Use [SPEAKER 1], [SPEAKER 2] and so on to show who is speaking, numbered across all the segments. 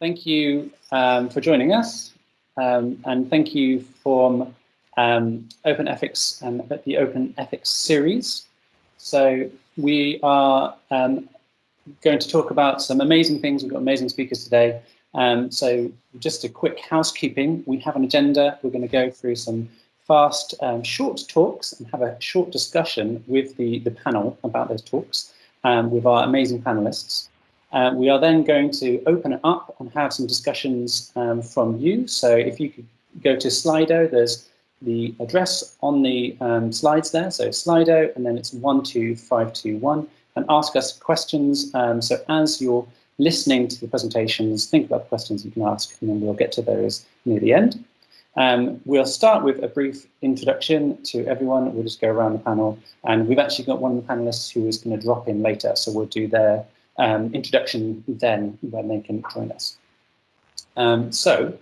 [SPEAKER 1] thank you um, for joining us. Um, and thank you from um, Open Ethics and the Open Ethics series. So we are um, going to talk about some amazing things. We've got amazing speakers today. Um, so just a quick housekeeping. We have an agenda. We're going to go through some fast, um, short talks and have a short discussion with the, the panel about those talks with our amazing panelists. Uh, we are then going to open it up and have some discussions um, from you. So if you could go to Slido, there's the address on the um, slides there. So Slido, and then it's 12521, and ask us questions. Um, so as you're listening to the presentations, think about the questions you can ask, and then we'll get to those near the end. Um, we'll start with a brief introduction to everyone. We'll just go around the panel, and we've actually got one of the panelists who is going to drop in later, so we'll do their um, introduction then when they can join us. Um, so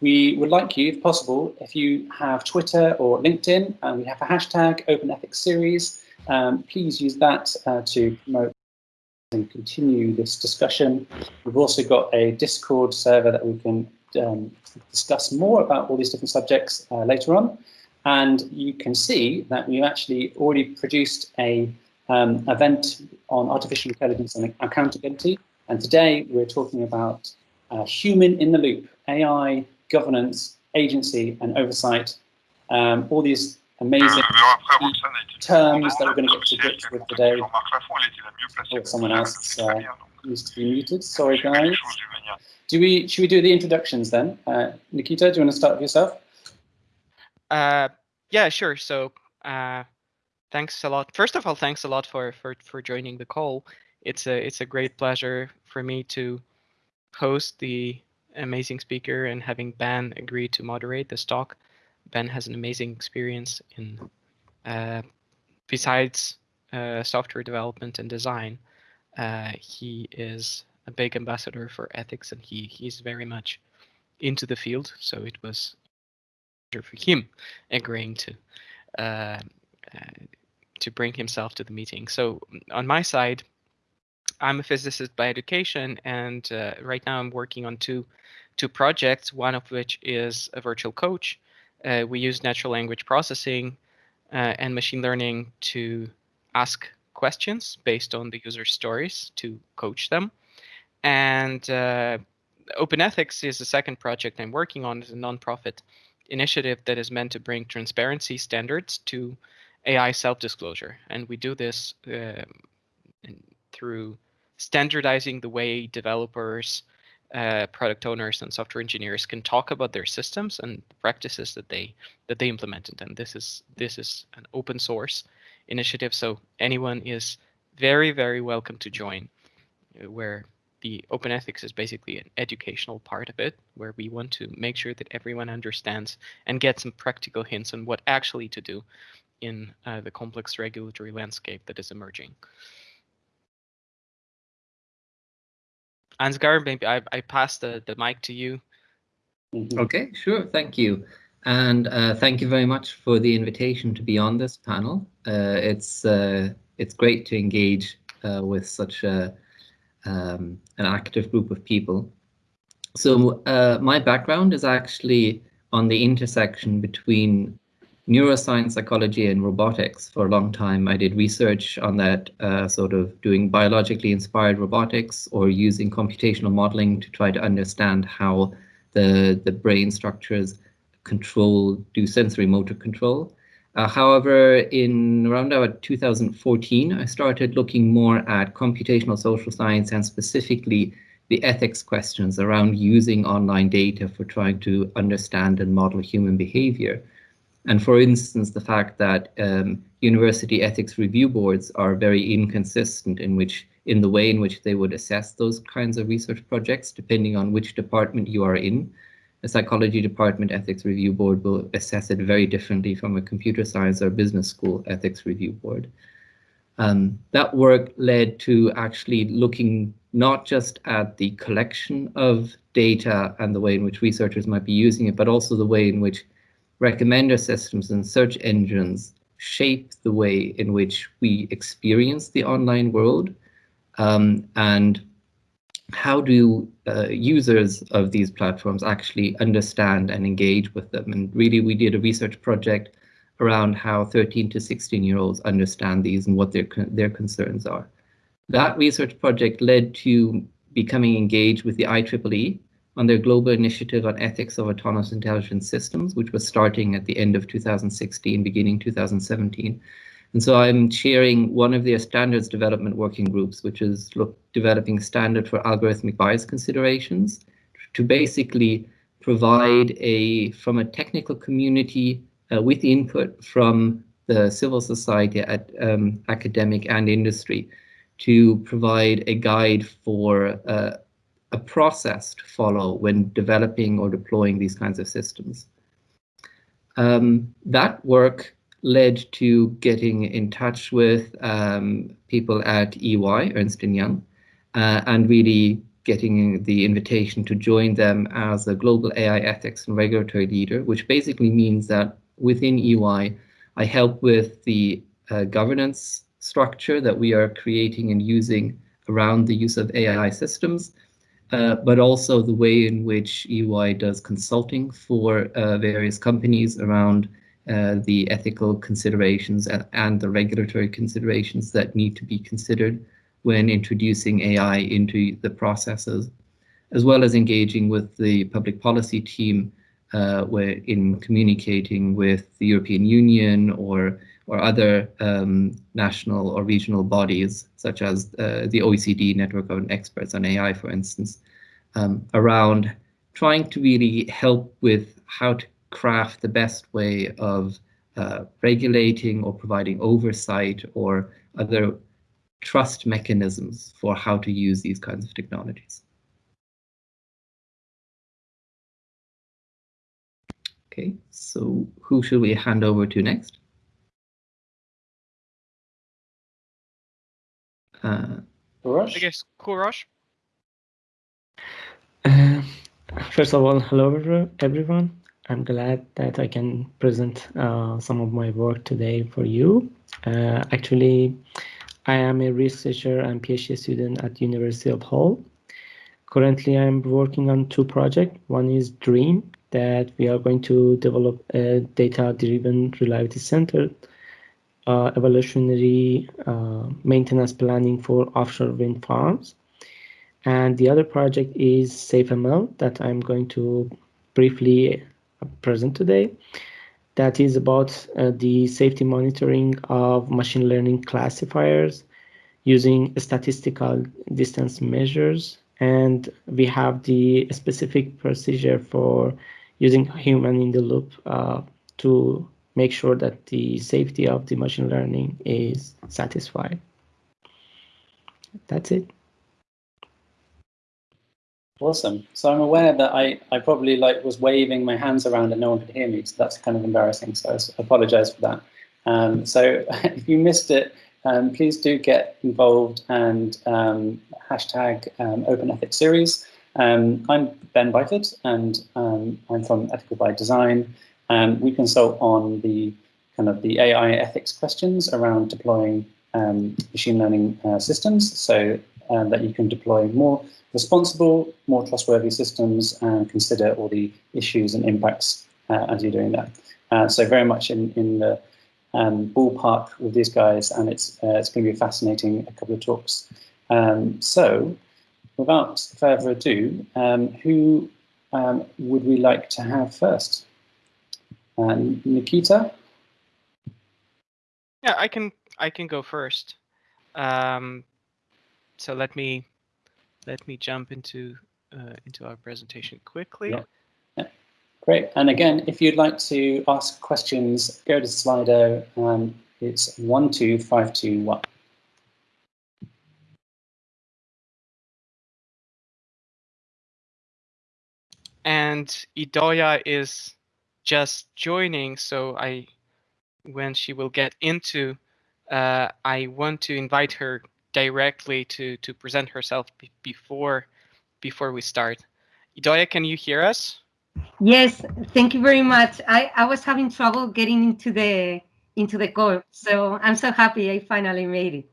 [SPEAKER 1] we would like you, if possible, if you have Twitter or LinkedIn, and we have a hashtag Open Ethics Series, um, please use that uh, to promote and continue this discussion. We've also got a Discord server that we can um, discuss more about all these different subjects uh, later on. And you can see that we've actually already produced a um, event on artificial intelligence and accountability. And today we're talking about uh, human in the loop, AI, governance, agency, and oversight. Um, all these amazing terms that we're going to get to grips with today. Oh, someone else uh, needs to be muted. Sorry, guys. Do we should we do the introductions then? Uh, Nikita, do you want to start with yourself?
[SPEAKER 2] Uh, yeah, sure. So, uh, thanks a lot. First of all, thanks a lot for for for joining the call. It's a it's a great pleasure for me to host the amazing speaker and having Ben agree to moderate this talk. Ben has an amazing experience in uh, besides uh, software development and design. Uh, he is a big ambassador for ethics, and he he's very much into the field. So it was for him agreeing to uh, to bring himself to the meeting. So on my side, I'm a physicist by education, and uh, right now I'm working on two two projects. One of which is a virtual coach. Uh, we use natural language processing uh, and machine learning to ask questions based on the user stories to coach them. And uh, Open Ethics is the second project I'm working on. It's a nonprofit initiative that is meant to bring transparency standards to AI self-disclosure. And we do this uh, through standardizing the way developers, uh, product owners, and software engineers can talk about their systems and practices that they that they implemented. And this is this is an open source initiative, so anyone is very very welcome to join. Uh, where the open ethics is basically an educational part of it, where we want to make sure that everyone understands and get some practical hints on what actually to do in uh, the complex regulatory landscape that is emerging. Ansgar, maybe I, I pass the, the mic to you.
[SPEAKER 3] Mm-hmm. Okay, sure. Thank you. And uh, thank you very much for the invitation to be on this panel. Uh, it's uh, it's great to engage uh, with such a, um, an active group of people. So uh, my background is actually on the intersection between neuroscience, psychology, and robotics. For a long time, I did research on that, uh, sort of doing biologically inspired robotics or using computational modeling to try to understand how the, the brain structures control, do sensory motor control. Uh, however, in around about 2014, I started looking more at computational social science and specifically the ethics questions around using online data for trying to understand and model human behavior. And for instance, the fact that um, university ethics review boards are very inconsistent in which in the way in which they would assess those kinds of research projects, depending on which department you are in. A psychology department ethics review board will assess it very differently from a computer science or business school ethics review board. Um, that work led to actually looking not just at the collection of data and the way in which researchers might be using it, but also the way in which recommender systems and search engines shape the way in which we experience the online world. Um, and how do uh, users of these platforms actually understand and engage with them? And really, we did a research project around how 13 to 16 year olds understand these and what their their concerns are. That research project led to becoming engaged with the IEEE on their global initiative on ethics of autonomous intelligent systems, which was starting at the end of 2016, beginning 2017. And so I'm chairing one of their standards development working groups, which is look, developing standard for algorithmic bias considerations to basically provide a, from a technical community uh, with input from the civil society, at, um, academic and industry to provide a guide for uh, a process to follow when developing or deploying these kinds of systems. Um, that work led to getting in touch with um, people at EY, Ernst & Young, uh, and really getting the invitation to join them as a global AI ethics and regulatory leader, which basically means that within EY, I help with the uh, governance structure that we are creating and using around the use of AI systems, uh, but also the way in which EY does consulting for uh, various companies around uh, the ethical considerations and, and, the regulatory considerations that need to be considered when introducing AI into the processes, as well as engaging with the public policy team uh, where in communicating with the European Union or or other um, national or regional bodies, such as uh, the OECD Network of Experts on AI, for instance, um, around trying to really help with how to craft the best way of uh, regulating or providing oversight or other trust mechanisms for how to use these kinds of technologies. Okay, so who should we hand over to next?
[SPEAKER 2] Uh, I guess Kourosh.
[SPEAKER 4] Uh, first of all, hello everyone. I'm glad that I can present uh, some of my work today for you. Uh, actually, I am a researcher and PhD student at University of Hull. Currently, I'm working on two projects. One is DREAM, that we are going to develop a data-driven reliability center uh, evolutionary uh, maintenance planning for offshore wind farms. And the other project is SafeML that I'm going to briefly present today. That is about uh, the safety monitoring of machine learning classifiers using statistical distance measures. And we have the specific procedure for using human in the loop uh, to make sure that the safety of the machine learning is satisfied. That's it.
[SPEAKER 1] Awesome. So I'm aware that I, I probably like was waving my hands around and no one could hear me. So that's kind of embarrassing. So I apologize for that. Um, so if you missed it, um, please do get involved and um, hashtag um, Open Ethics Series. Um, I'm Ben Byford and um, I'm from Ethical by Design. Um, we consult on the kind of the AI ethics questions around deploying um, machine learning uh, systems so uh, that you can deploy more responsible, more trustworthy systems and consider all the issues and impacts uh, as you're doing that. Uh, so very much in, in the um, ballpark with these guys and it's, uh, it's going to be a fascinating a couple of talks. Um, so without further ado, um, who um, would we like to have first? And Nikita?
[SPEAKER 2] Yeah, I can I can go first. Um, so let me let me jump into uh, into our presentation quickly.
[SPEAKER 1] Yeah. yeah. Great. And again, if you'd like to ask questions, go to Slido. Um, it's one two five two one.
[SPEAKER 2] And Idoia is just joining, so I, when she will get into, uh, I want to invite her directly to to present herself before before we start. Idoia, can you hear us?
[SPEAKER 5] Yes, thank you very much. I, I was having trouble getting into the into the call, so I'm so happy I finally made it.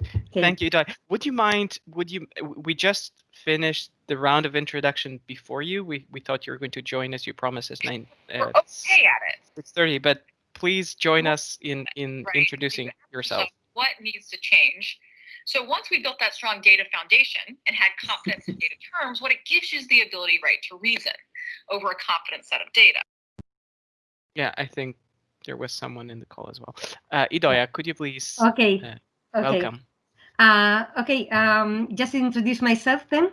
[SPEAKER 5] Okay.
[SPEAKER 2] Thank you, Dai. Would you mind? Would you? We just finished the round of introduction before you. We we thought you were going to join us. You promised us nine.
[SPEAKER 6] We're
[SPEAKER 2] Uh,
[SPEAKER 6] okay at it.
[SPEAKER 2] Six thirty, but please join us in in
[SPEAKER 6] Right.
[SPEAKER 2] introducing yourself.
[SPEAKER 6] So what needs to change? So once we built that strong data foundation and had confidence in data terms, what it gives you is the ability, right, to reason over a confident set of data.
[SPEAKER 2] Yeah, I think there was someone in the call as well. Uh, Idoia, could you please
[SPEAKER 5] Okay.
[SPEAKER 2] Uh,
[SPEAKER 5] okay.
[SPEAKER 2] welcome?
[SPEAKER 5] Uh, okay, um, just introduce myself then.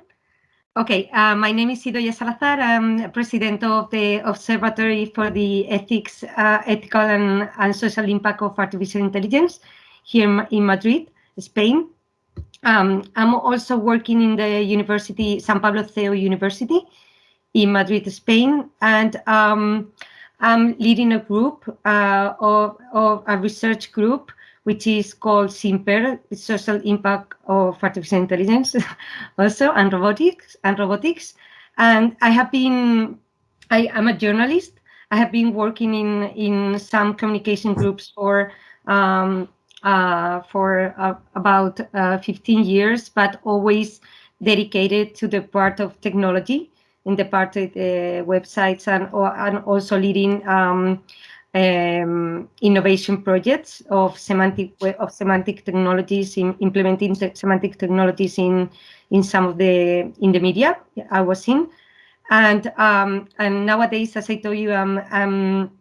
[SPEAKER 5] Okay, uh, my name is Idoia Salazar. I'm president of the Observatory for the Ethics, uh, Ethical and, and Social Impact of Artificial Intelligence here in- in Madrid, Spain. Um, I'm also working in the University, San Pablo CEU University in Madrid, Spain, and um, I'm leading a group uh, of, of a research group which is called SIMPAT, Social Impact of Artificial Intelligence, also, and robotics, and robotics. And I have been, I am a journalist. I have been working in in some communication groups for um, uh, for uh, about uh, 15 years, but always dedicated to the part of technology in the part of the websites and and also leading um, um, innovation projects of semantic of semantic technologies in implementing semantic technologies in in some of the in the media I was in, and um, and nowadays, as I told you, I'm, I'm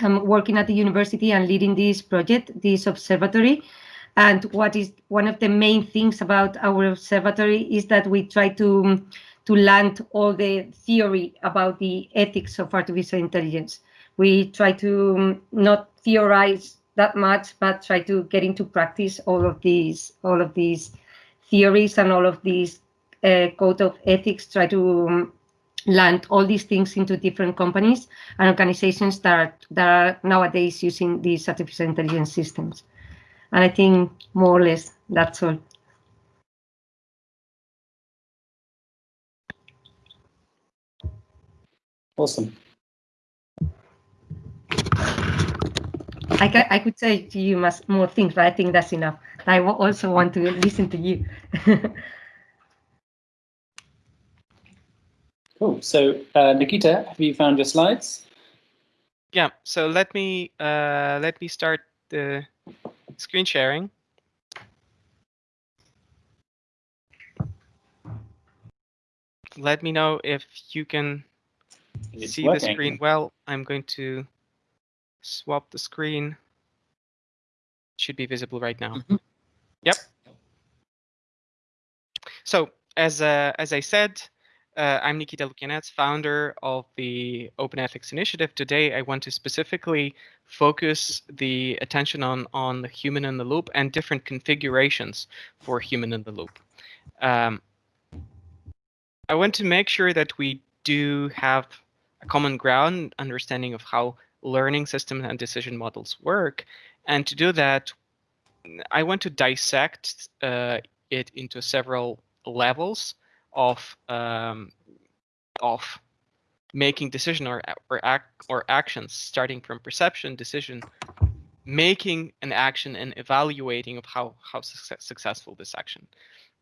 [SPEAKER 5] I'm working at the university and leading this project, this observatory. And what is one of the main things about our observatory is that we try to to land all the theory about the ethics of artificial intelligence we try to um, not theorize that much, but try to get into practice all of these all of these theories and all of these uh, code of ethics. Try to um, land all these things into different companies and organizations that are, that are nowadays using these artificial intelligence systems. And I think more or less that's all.
[SPEAKER 1] Awesome.
[SPEAKER 5] I, ca- I could say to you much more things, but I think that's enough. I also want to listen to you.
[SPEAKER 1] Cool. So, uh, Nikita, have you found your slides?
[SPEAKER 2] Yeah. So let me uh, let me start the screen sharing. Let me know if you can
[SPEAKER 1] It's
[SPEAKER 2] see the screen well. I'm going to swap the screen. Should be visible right now.
[SPEAKER 3] Mhm.
[SPEAKER 2] Yep. So as uh, as I said, uh, I'm Nikita Lukianets, founder of the Open Ethics Initiative. Today, I want to specifically focus the attention on on the human in the loop and different configurations for human in the loop. Um, I want to make sure that we do have a common ground understanding of how learning systems and decision models work. And to do that, I want to dissect uh, it into several levels of um, of making decision or or act or actions, starting from perception, decision, making an action, and evaluating of how how success, successful this action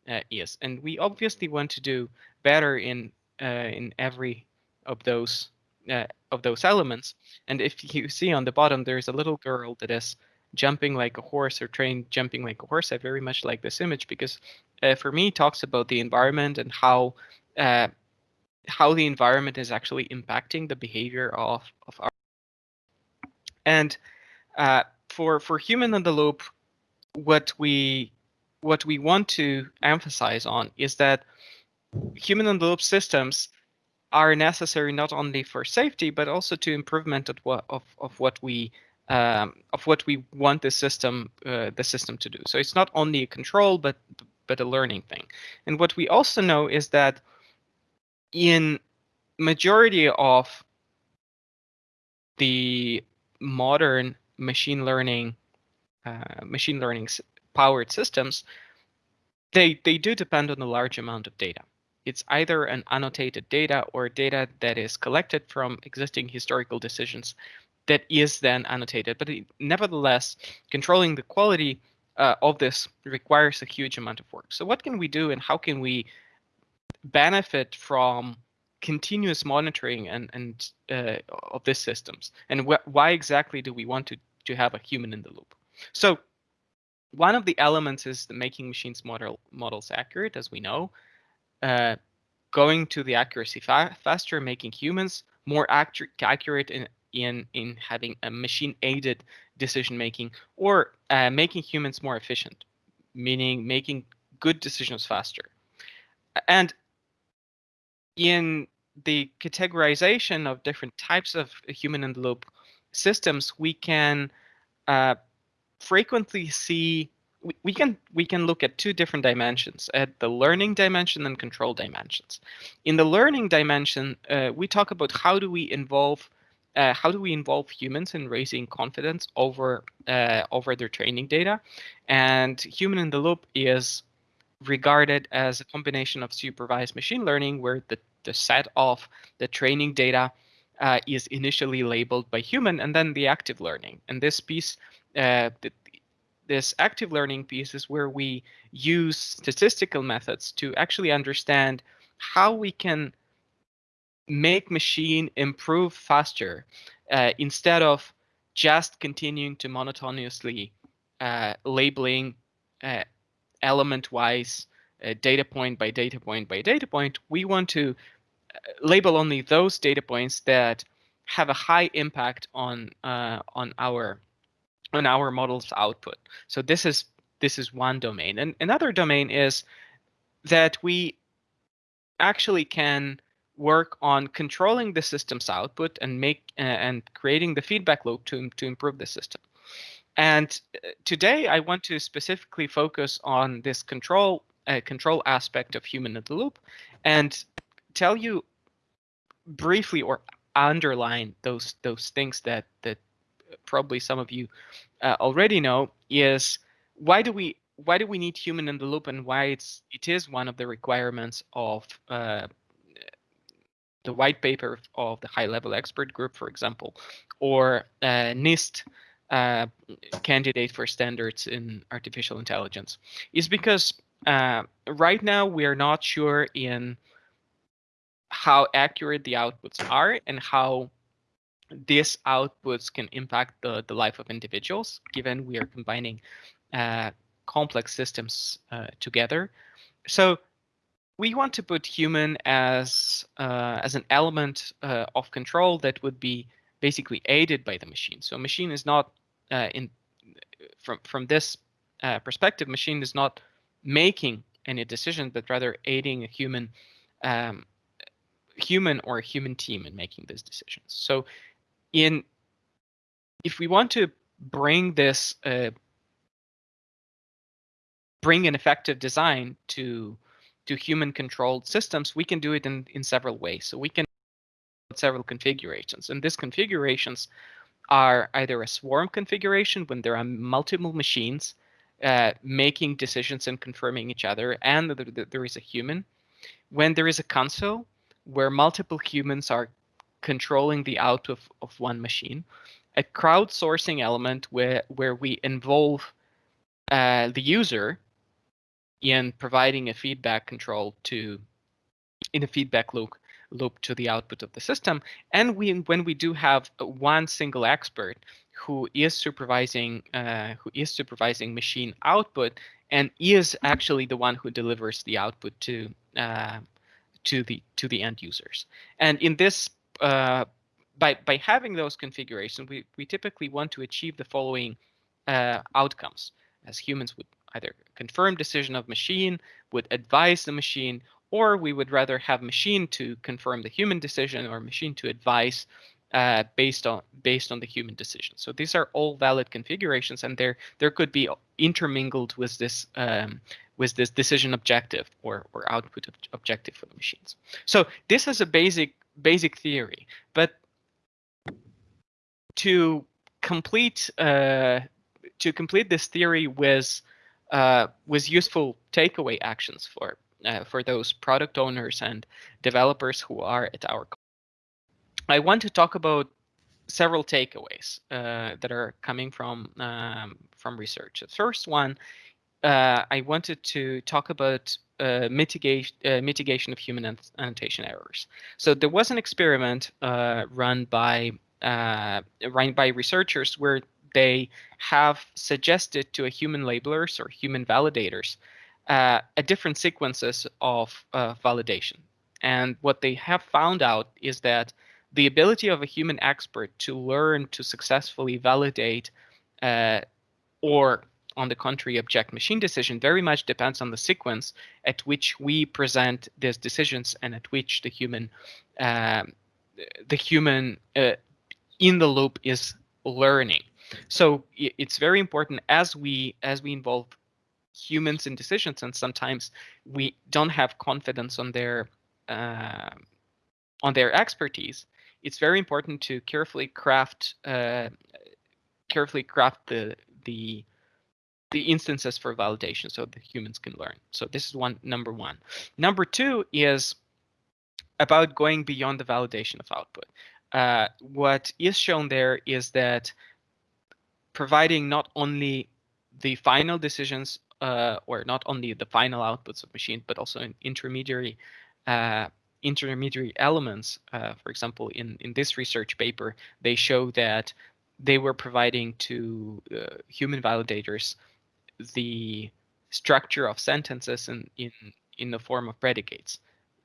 [SPEAKER 2] uh, is. And we obviously want to do better in uh, in every of those uh, of those elements. And if you see on the bottom, there's a little girl that is jumping like a horse or train jumping like a horse. I very much like this image because uh, for me, it talks about the environment and how uh, how the environment is actually impacting the behavior of of our. And uh, for for human in the loop, what we what we want to emphasize on is that human in the loop systems are necessary not only for safety but also to improvement of what of, of what we um, of what we want the system uh, the system to do. So it's not only a control but but a learning thing. And what we also know is that in majority of the modern machine learning uh, machine learning powered systems, they they do depend on a large amount of data. It's either an annotated data or data that is collected from existing historical decisions that is then annotated. But it, nevertheless, controlling the quality uh, of this requires a huge amount of work. So what can we do and how can we benefit from continuous monitoring and, and uh, of these systems? And wh why exactly do we want to, to have a human in the loop? So one of the elements is the making machines model models accurate, as we know, uh, going to the accuracy fa faster, making humans more accurate, accurate in, in, in having a machine aided decision making or uh, making humans more efficient, meaning making good decisions faster. And in the categorization of different types of human in the loop systems, we can uh, frequently see we, can we can look at two different dimensions at the learning dimension and control dimensions. In the learning dimension uh, we talk about how do we involve uh, how do we involve humans in raising confidence over uh, over their training data? And human in the loop is regarded as a combination of supervised machine learning where the, the set of the training data uh, is initially labeled by human and then the active learning. And this piece uh, the, this active learning piece is where we use statistical methods to actually understand how we can make machine improve faster uh, instead of just continuing to monotonously uh, labeling uh, element-wise uh, data point by data point by data point. We want to uh, label only those data points that have a high impact on uh, on our on our model's output. So this is this is one domain. And another domain is that we actually can work on controlling the system's output and make uh, and creating the feedback loop to to improve the system. And uh, today I want to specifically focus on this control uh, control aspect of human in the loop and tell you briefly or underline those those things that that probably some of you uh, already know is why do we why do we need human in the loop and why it's it is one of the requirements of uh, the white paper of the high level expert group, for example, or uh, NIST uh, candidate for standards in artificial intelligence, is because uh, right now we are not sure in how accurate the outputs are and how these outputs can impact the, the life of individuals, given we are combining uh, complex systems uh, together. So we want to put human as uh, as an element uh, of control that would be basically aided by the machine. So machine is not uh, in from from this uh, perspective, machine is not making any decision, but rather aiding a human um, human or a human team in making these decisions. So in if we want to bring this uh, bring an effective design to to human controlled systems, we can do it in, in several ways. So we can several configurations and these configurations are either a swarm configuration when there are multiple machines uh, making decisions and confirming each other and there is a human. When there is a console where multiple humans are controlling the output of, of one machine, a crowdsourcing element where, where we involve uh, the user in providing a feedback control to in a feedback loop loop to the output of the system. And we, when we do have one single expert who is supervising uh, who is supervising machine output and is actually the one who delivers the output to uh, to the to the end users. And in this uh, by by having those configurations, we we typically want to achieve the following uh, outcomes. As humans would either confirm decision of machine, would advise the machine, or we would rather have machine to confirm the human decision or machine to advise uh, based on based on the human decision. So these are all valid configurations, and there there could be intermingled with this um, with this decision objective or or output objective for the machines. So this is a basic basic theory, but to complete uh, to complete this theory with uh, with useful takeaway actions for uh, for those product owners and developers who are at our. I want to talk about several takeaways uh, that are coming from um, from research. The first one, uh, I wanted to talk about uh, mitigation uh, mitigation of human annotation errors. So there was an experiment uh, run by uh, run by researchers where they have suggested to a human labelers or human validators uh, a different sequences of validation. And what they have found out is that the ability of a human expert to learn to successfully validate or on the contrary object machine decision very much depends on the sequence at which we present these decisions and at which the human um, the human uh, in the loop is learning. So it's very important as we as we involve humans in decisions and sometimes we don't have confidence on their uh, on their expertise it's very important to carefully craft uh, carefully craft the the the instances for validation so the humans can learn so this is one number one number two is about going beyond the validation of output uh, what is shown there is that providing not only the final decisions uh, or not only the final outputs of machine, but also intermediary uh, intermediary elements. Uh, for example, in in this research paper, they show that they were providing to uh, human validators the structure of sentences in in in the form of predicates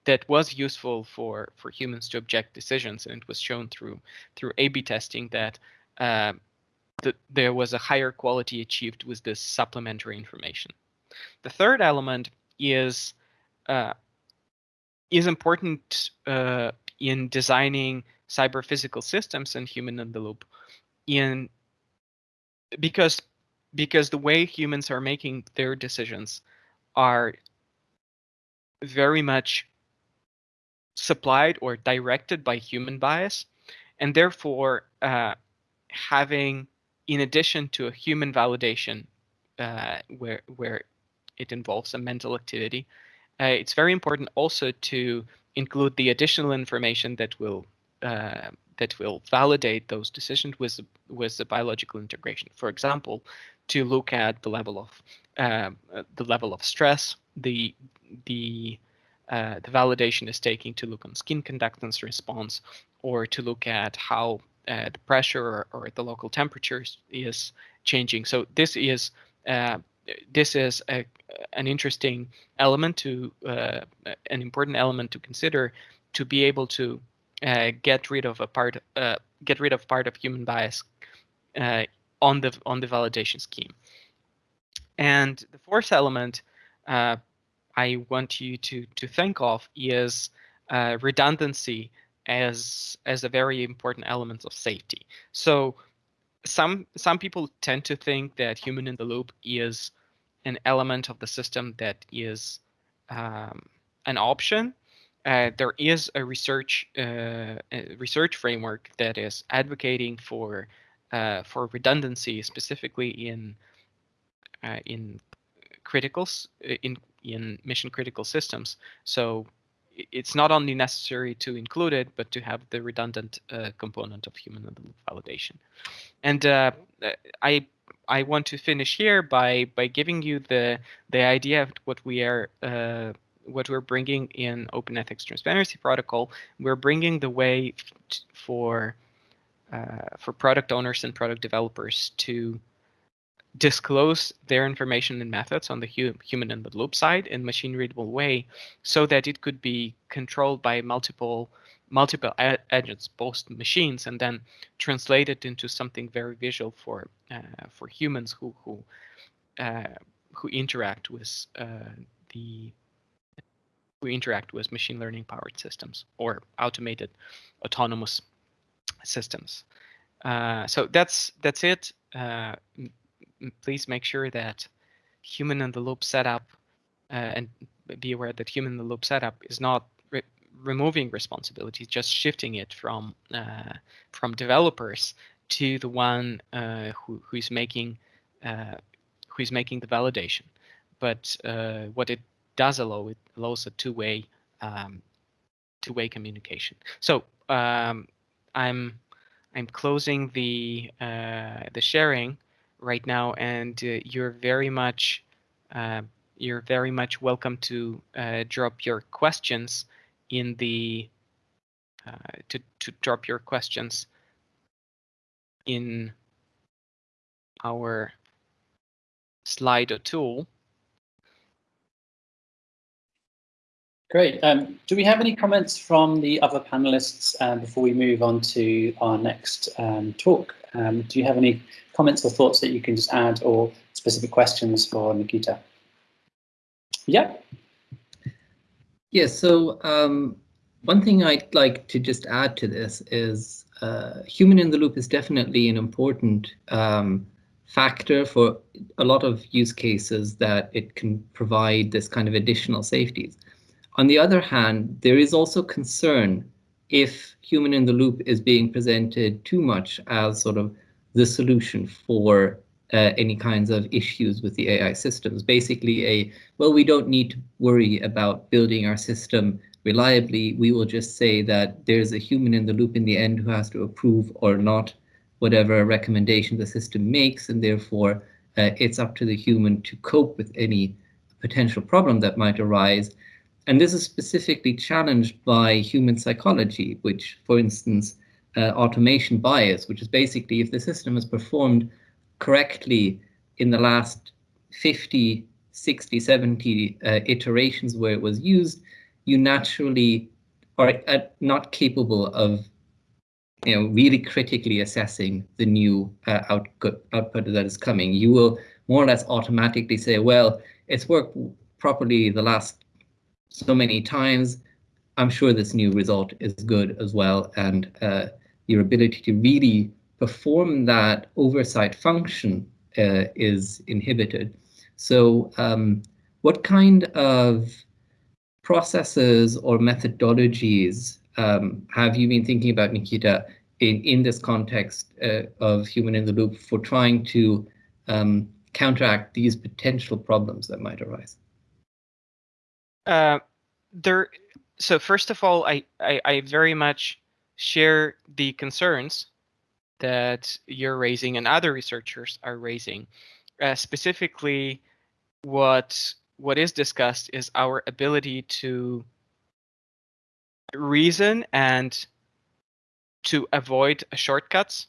[SPEAKER 2] that was useful for for humans to object decisions and it was shown through through a-b testing that uh, that there was a higher quality achieved with this supplementary information. The third element is uh, is important uh, in designing cyber physical systems and human in the loop in because because the way humans are making their decisions are very much supplied or directed by human bias and therefore uh, having in addition to a human validation uh, where where it involves a mental activity, uh, it's very important also to include the additional information that will uh, that will validate those decisions with with the biological integration. For example, to look at the level of uh, the level of stress, the the uh, the validation is taking to look on skin conductance response, or to look at how uh, the pressure or, or, the local temperatures is changing. So this is uh, this is a, an interesting element to uh, an important element to consider to be able to uh, get rid of a part uh, get rid of part of human bias uh, on the on the validation scheme. And the fourth element I want you to to think of is redundancy as as a very important element of safety. So some some people tend to think that human in the loop is an element of the system that is um, an option. Uh, there is a research uh, a research framework that is advocating for uh, for redundancy, specifically in uh, in criticals in in mission critical systems. So it's not only necessary to include it, but to have the redundant uh, component of human validation. And uh, I I want to finish here by by giving you the the idea of what we are uh, what we're bringing in Open Ethics Transparency Protocol. We're bringing the way for uh, for product owners and product developers to disclose their information and methods on the hu human in the loop side in machine readable way so that it could be controlled by multiple multiple agents both machines and then translated into something very visual for uh, for humans who who uh, who interact with uh, the who interact with machine learning powered systems or automated autonomous systems uh, so that's that's it uh, please make sure that human in the loop setup uh, and be aware that human in the loop setup is not re removing responsibility, just shifting it from uh, from developers to the one uh, who who's making uh, who's making the validation. But uh, what it does allow it allows a two-way um, two-way communication. So um, I'm I'm closing the uh, the sharing right now, and uh, you're very much uh, you're very much welcome to uh, drop your questions in the uh, to to drop your questions in our Slido tool.
[SPEAKER 1] Great. Um, do we have any comments from the other panelists um, before we move on to our next um, talk? Um, do you have any comments or thoughts that you can just add or specific questions for Nikita? Yeah.
[SPEAKER 3] Yes, so um, one thing I'd like to just add to this is uh, human in the loop is definitely an important um, factor for a lot of use cases that it can provide this kind of additional safeties. On the other hand, there is also concern if human in the loop is being presented too much as sort of the solution for uh, any kinds of issues with the AI systems. Basically a, well, we don't need to worry about building our system reliably. We will just say that there's a human in the loop in the end who has to approve or not whatever recommendation the system makes, and therefore uh, it's up to the human to cope with any potential problem that might arise. And this is specifically challenged by human psychology, which, for instance, uh, automation bias, which is basically if the system has performed correctly in the last 50, 60, 70 uh, iterations where it was used, you naturally are uh, not capable of you know, really critically assessing the new uh, output, output that is coming. You will more or less automatically say, well, it's worked properly the last so many times, I'm sure this new result is good as well. And uh, your ability to really perform that oversight function uh, is inhibited. So um, what kind of processes or methodologies um, have you been thinking about, Nikita, in, in this context uh, of human in the loop for trying to um, counteract these potential problems that might arise?
[SPEAKER 2] Uh, there. So first of all, I, I, I very much share the concerns that you're raising and other researchers are raising. Uh, specifically, what what is discussed is our ability to reason and to avoid shortcuts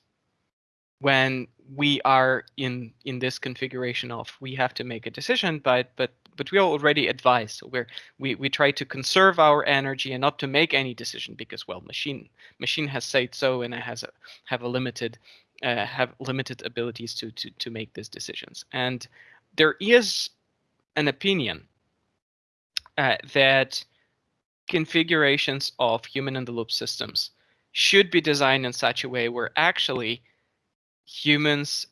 [SPEAKER 2] when we are in in this configuration of we have to make a decision but but but we are already advised. so we're we we try to conserve our energy and not to make any decision because well machine machine has said so and it has a have a limited uh, have limited abilities to to to make these decisions and there is an opinion uh, that configurations of human in the loop systems should be designed in such a way where actually humans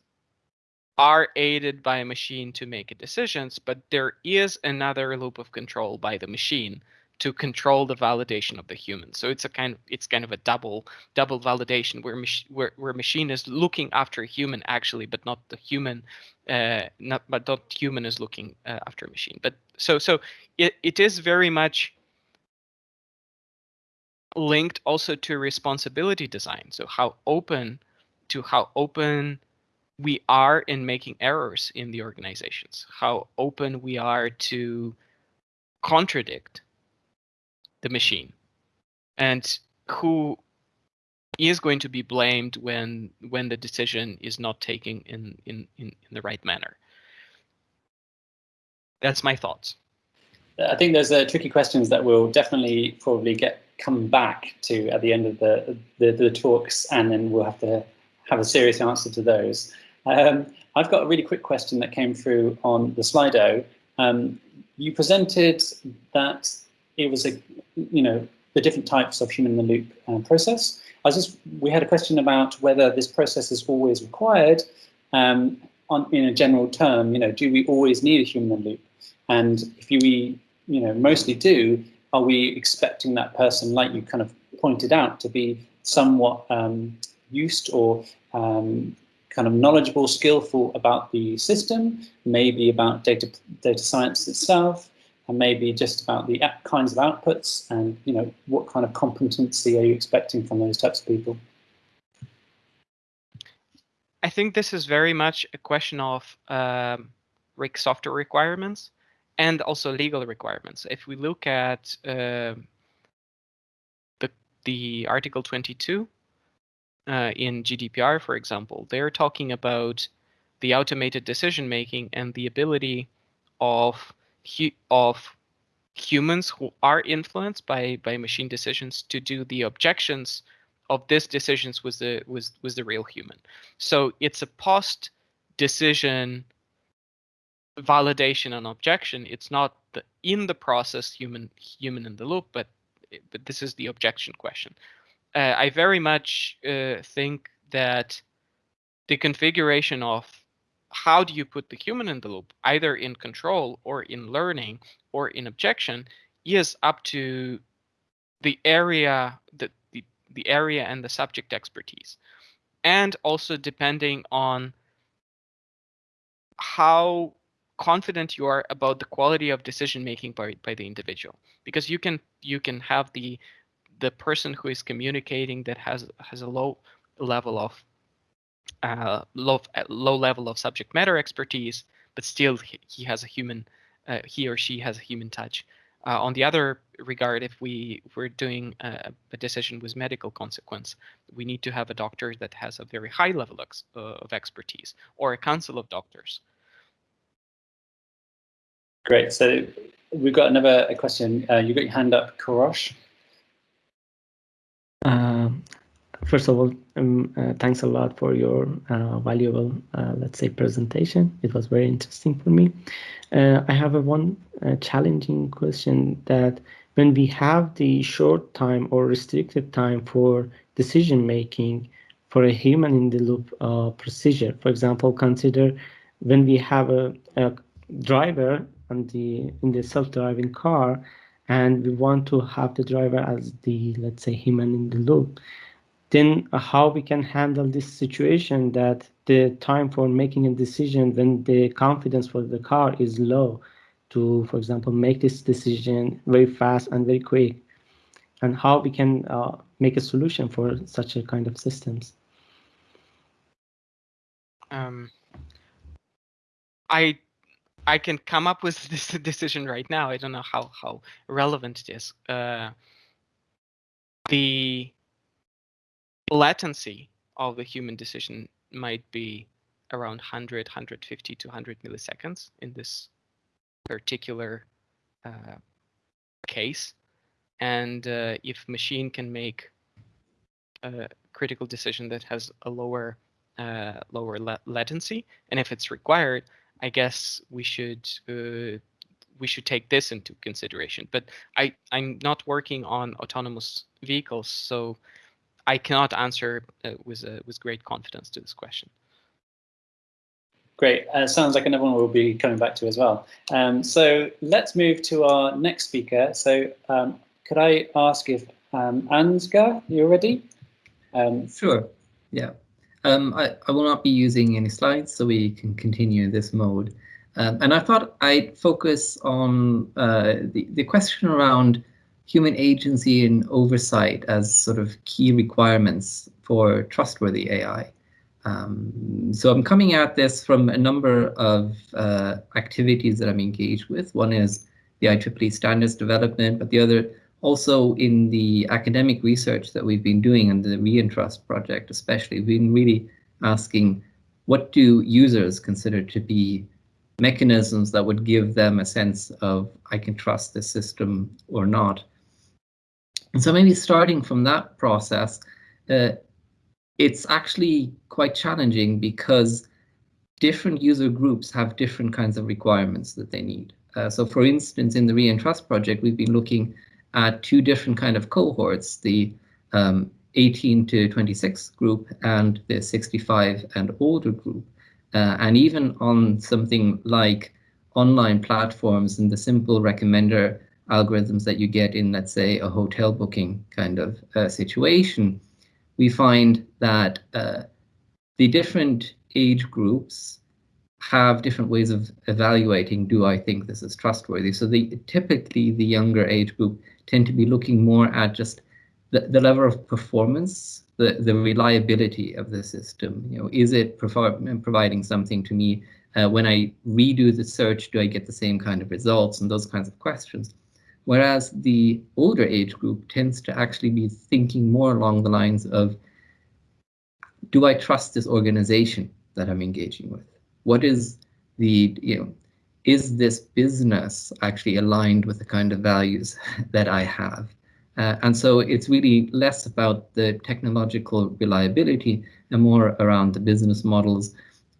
[SPEAKER 2] are aided by a machine to make decisions, but there is another loop of control by the machine to control the validation of the human. So it's a kind of it's kind of a double double validation where mach, where where machine is looking after a human actually, but not the human, uh, not but not human is looking uh, after a machine. But so so it it is very much linked also to responsibility design. So how open to how open we are in making errors in the organizations, how open we are to contradict the machine, and who is going to be blamed when when the decision is not taken in in in, in the right manner. That's my thoughts.
[SPEAKER 1] Uh, I think those are uh, tricky questions that we'll definitely probably get come back to at the end of the, the, the talks, and then we'll have to have a serious answer to those. Um, I've got a really quick question that came through on the Slido. Um, you presented that it was a, you know, the different types of human in the loop um, process. I was just, we had a question about whether this process is always required um, on, in a general term, you know, do we always need a human in the loop? And if we, you know, mostly do, are we expecting that person, like you kind of pointed out, to be somewhat um, used or um, kind of knowledgeable, skillful about the system, maybe about data data science itself, and maybe just about the kinds of outputs and you know what kind of competency are you expecting from those types of people?
[SPEAKER 2] I think this is very much a question of um, software requirements and also legal requirements. If we look at uh, the the Article 22 uh, in GDPR, for example, they're talking about the automated decision making and the ability of of humans who are influenced by by machine decisions to do the objections of these decisions was the was was the real human. So it's a post decision validation and objection. It's not the in the process human human in the loop, but but this is the objection question. Uh, I very much uh, think that the configuration of how do you put the human in the loop, either in control or in learning or in objection, is up to the area the, the area and the subject expertise. And also depending on how confident you are about the quality of decision making by, by the individual because you can you can have the the person who is communicating that has has a low level of uh, low low level of subject matter expertise, but still he, he has a human, uh, he or she has a human touch. Uh, on the other regard, if we if we're doing a, a, decision with medical consequence, we need to have a doctor that has a very high level of, uh, of expertise or a council of doctors.
[SPEAKER 1] Great. So we've got another question. Uh, you got your hand up, Korosh.
[SPEAKER 4] Um, First of all, um, uh, thanks a lot for your uh, valuable, uh, let's say, presentation. It was very interesting for me. Uh, I have a one uh, challenging question that when we have the short time or restricted time for decision making for a human in the loop uh, procedure, for example, consider when we have a, a driver the in the self-driving car and we want to have the driver as the let's say human in the loop then how we can handle this situation that the time for making a decision when the confidence for the car is low to, for example, make this decision very fast and very quick, and how we can uh, make a solution for such a kind of systems.
[SPEAKER 2] Um, I I can come up with this decision right now. I don't know how how relevant it is. Uh, the latency of the human decision might be around 100, 150 to 100 milliseconds in this particular uh, case. And uh, if machine can make a critical decision that has a lower uh, lower la latency, and if it's required, I guess we should uh, we should take this into consideration. But I I'm not working on autonomous vehicles, so I cannot answer uh, with uh, with great confidence to this question.
[SPEAKER 1] Great. Uh, sounds like another one we'll be coming back to as well. Um, so let's move to our next speaker. So um, could I ask if um, Ansgar, you're ready?
[SPEAKER 3] Um, sure. Yeah. Um, I, I will not be using any slides, so we can continue in this mode. Um, and I thought I'd focus on uh, the, the question around human agency and oversight as sort of key requirements for trustworthy AI. Um, so I'm coming at this from a number of uh, activities that I'm engaged with. One is the IEEE standards development, but the other also in the academic research that we've been doing and the ReEnTrust project especially, we've been really asking what do users consider to be mechanisms that would give them a sense of I can trust this system or not. And so maybe starting from that process, uh, it's actually quite challenging because different user groups have different kinds of requirements that they need. Uh, so for instance, in the ReEnTrust project, we've been looking at two different kind of cohorts, the um, 18 to 26 group and the 65 and older group. Uh, and even on something like online platforms and the simple recommender algorithms that you get in, let's say, a hotel booking kind of uh, situation, we find that uh, the different age groups have different ways of evaluating, do I think this is trustworthy? So the typically the younger age group tend to be looking more at just the, the level of performance the, the reliability of the system. You know, is it providing something to me uh, when I redo the search? Do I get the same kind of results and those kinds of questions? Whereas the older age group tends to actually be thinking more along the lines of, do I trust this organization that I'm engaging with? What is the, you know, is this business actually aligned with the kind of values that I have? Uh, and so it's really less about the technological reliability and more around the business models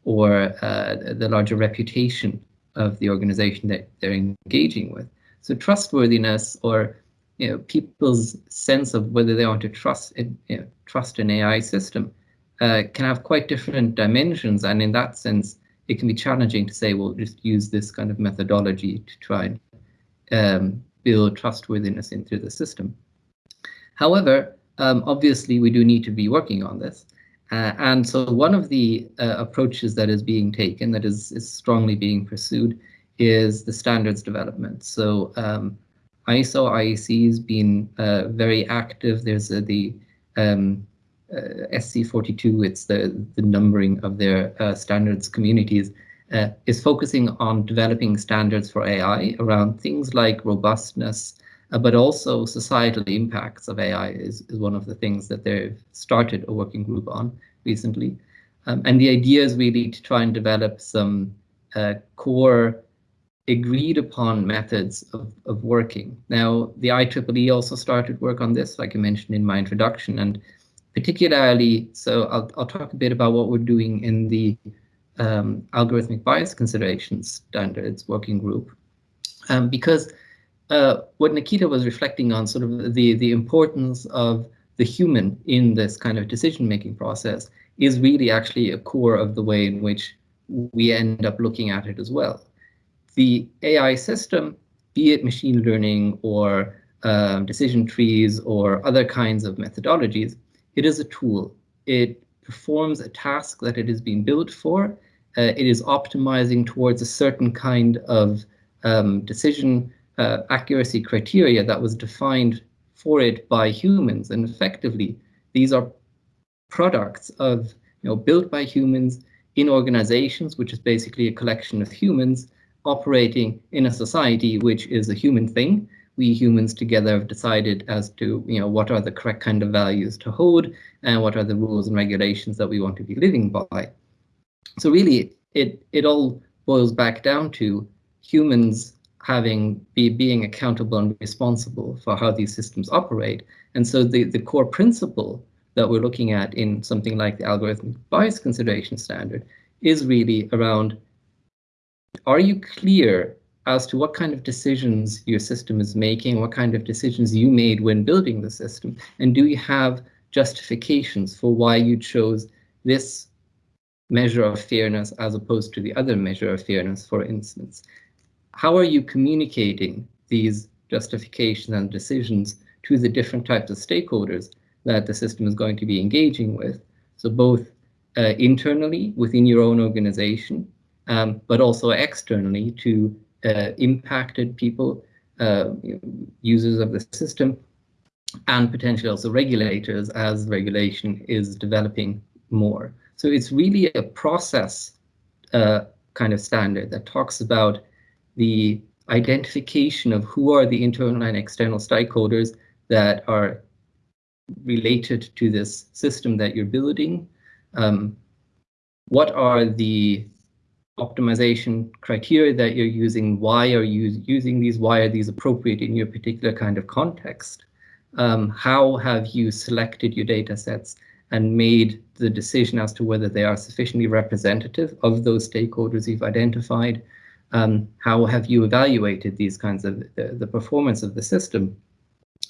[SPEAKER 3] or uh, the larger reputation of the organization that they're engaging with. So trustworthiness or you know, people's sense of whether they want to trust you know, trust an AI system uh, can have quite different dimensions. And in that sense, it can be challenging to say, well, just use this kind of methodology to try and um, build trustworthiness into the system. However, um, obviously, we do need to be working on this. Uh, and so one of the uh, approaches that is being taken, that is, is strongly being pursued, is the standards development. So um, ISO IEC has been uh, very active. There's uh, the um, uh, SC42, it's the, the numbering of their uh, standards communities, uh, is focusing on developing standards for AI around things like robustness, uh, but also societal impacts of AI is, is one of the things that they've started a working group on recently. Um, and the idea is really to try and develop some core agreed upon methods of, of working. Now, the IEEE also started work on this, like I mentioned in my introduction, and particularly, so I'll, I'll talk a bit about what we're doing in the um, algorithmic bias considerations standards working group, um, because uh, what Nikita was reflecting on, sort of the, the importance of the human in this kind of decision-making process is really actually a core of the way in which we end up looking at it as well the AI system, be it machine learning or um, decision trees or other kinds of methodologies, it is a tool. It performs a task that it is being built for. Uh, it is optimizing towards a certain kind of um, decision uh, accuracy criteria that was defined for it by humans. And effectively, these are products of, you know, built by humans in organizations, which is basically a collection of humans operating in a society which is a human thing. We humans together have decided as to you know what are the correct kind of values to hold and what are the rules and regulations that we want to be living by. So really, it it all boils back down to humans having be being accountable and responsible for how these systems operate. And so the, the core principle that we're looking at in something like the algorithmic bias consideration standard is really around are you clear as to what kind of decisions your system is making, what kind of decisions you made when building the system? And do you have justifications for why you chose this measure of fairness as opposed to the other measure of fairness, for instance? How are you communicating these justifications and decisions to the different types of stakeholders that the system is going to be engaging with? So both uh, internally within your own organization, um, but also externally to uh, impacted people, uh, users of the system, and potentially also regulators as regulation is developing more. So it's really a process uh, kind of standard that talks about the identification of who are the internal and external stakeholders that are related to this system that you're building. Um, what are the optimization criteria that you're using, why are you using these, why are these appropriate in your particular kind of context? Um, how have you selected your data sets and made the decision as to whether they are sufficiently representative of those stakeholders you've identified? Um, how have you evaluated these kinds of uh, the performance of the system?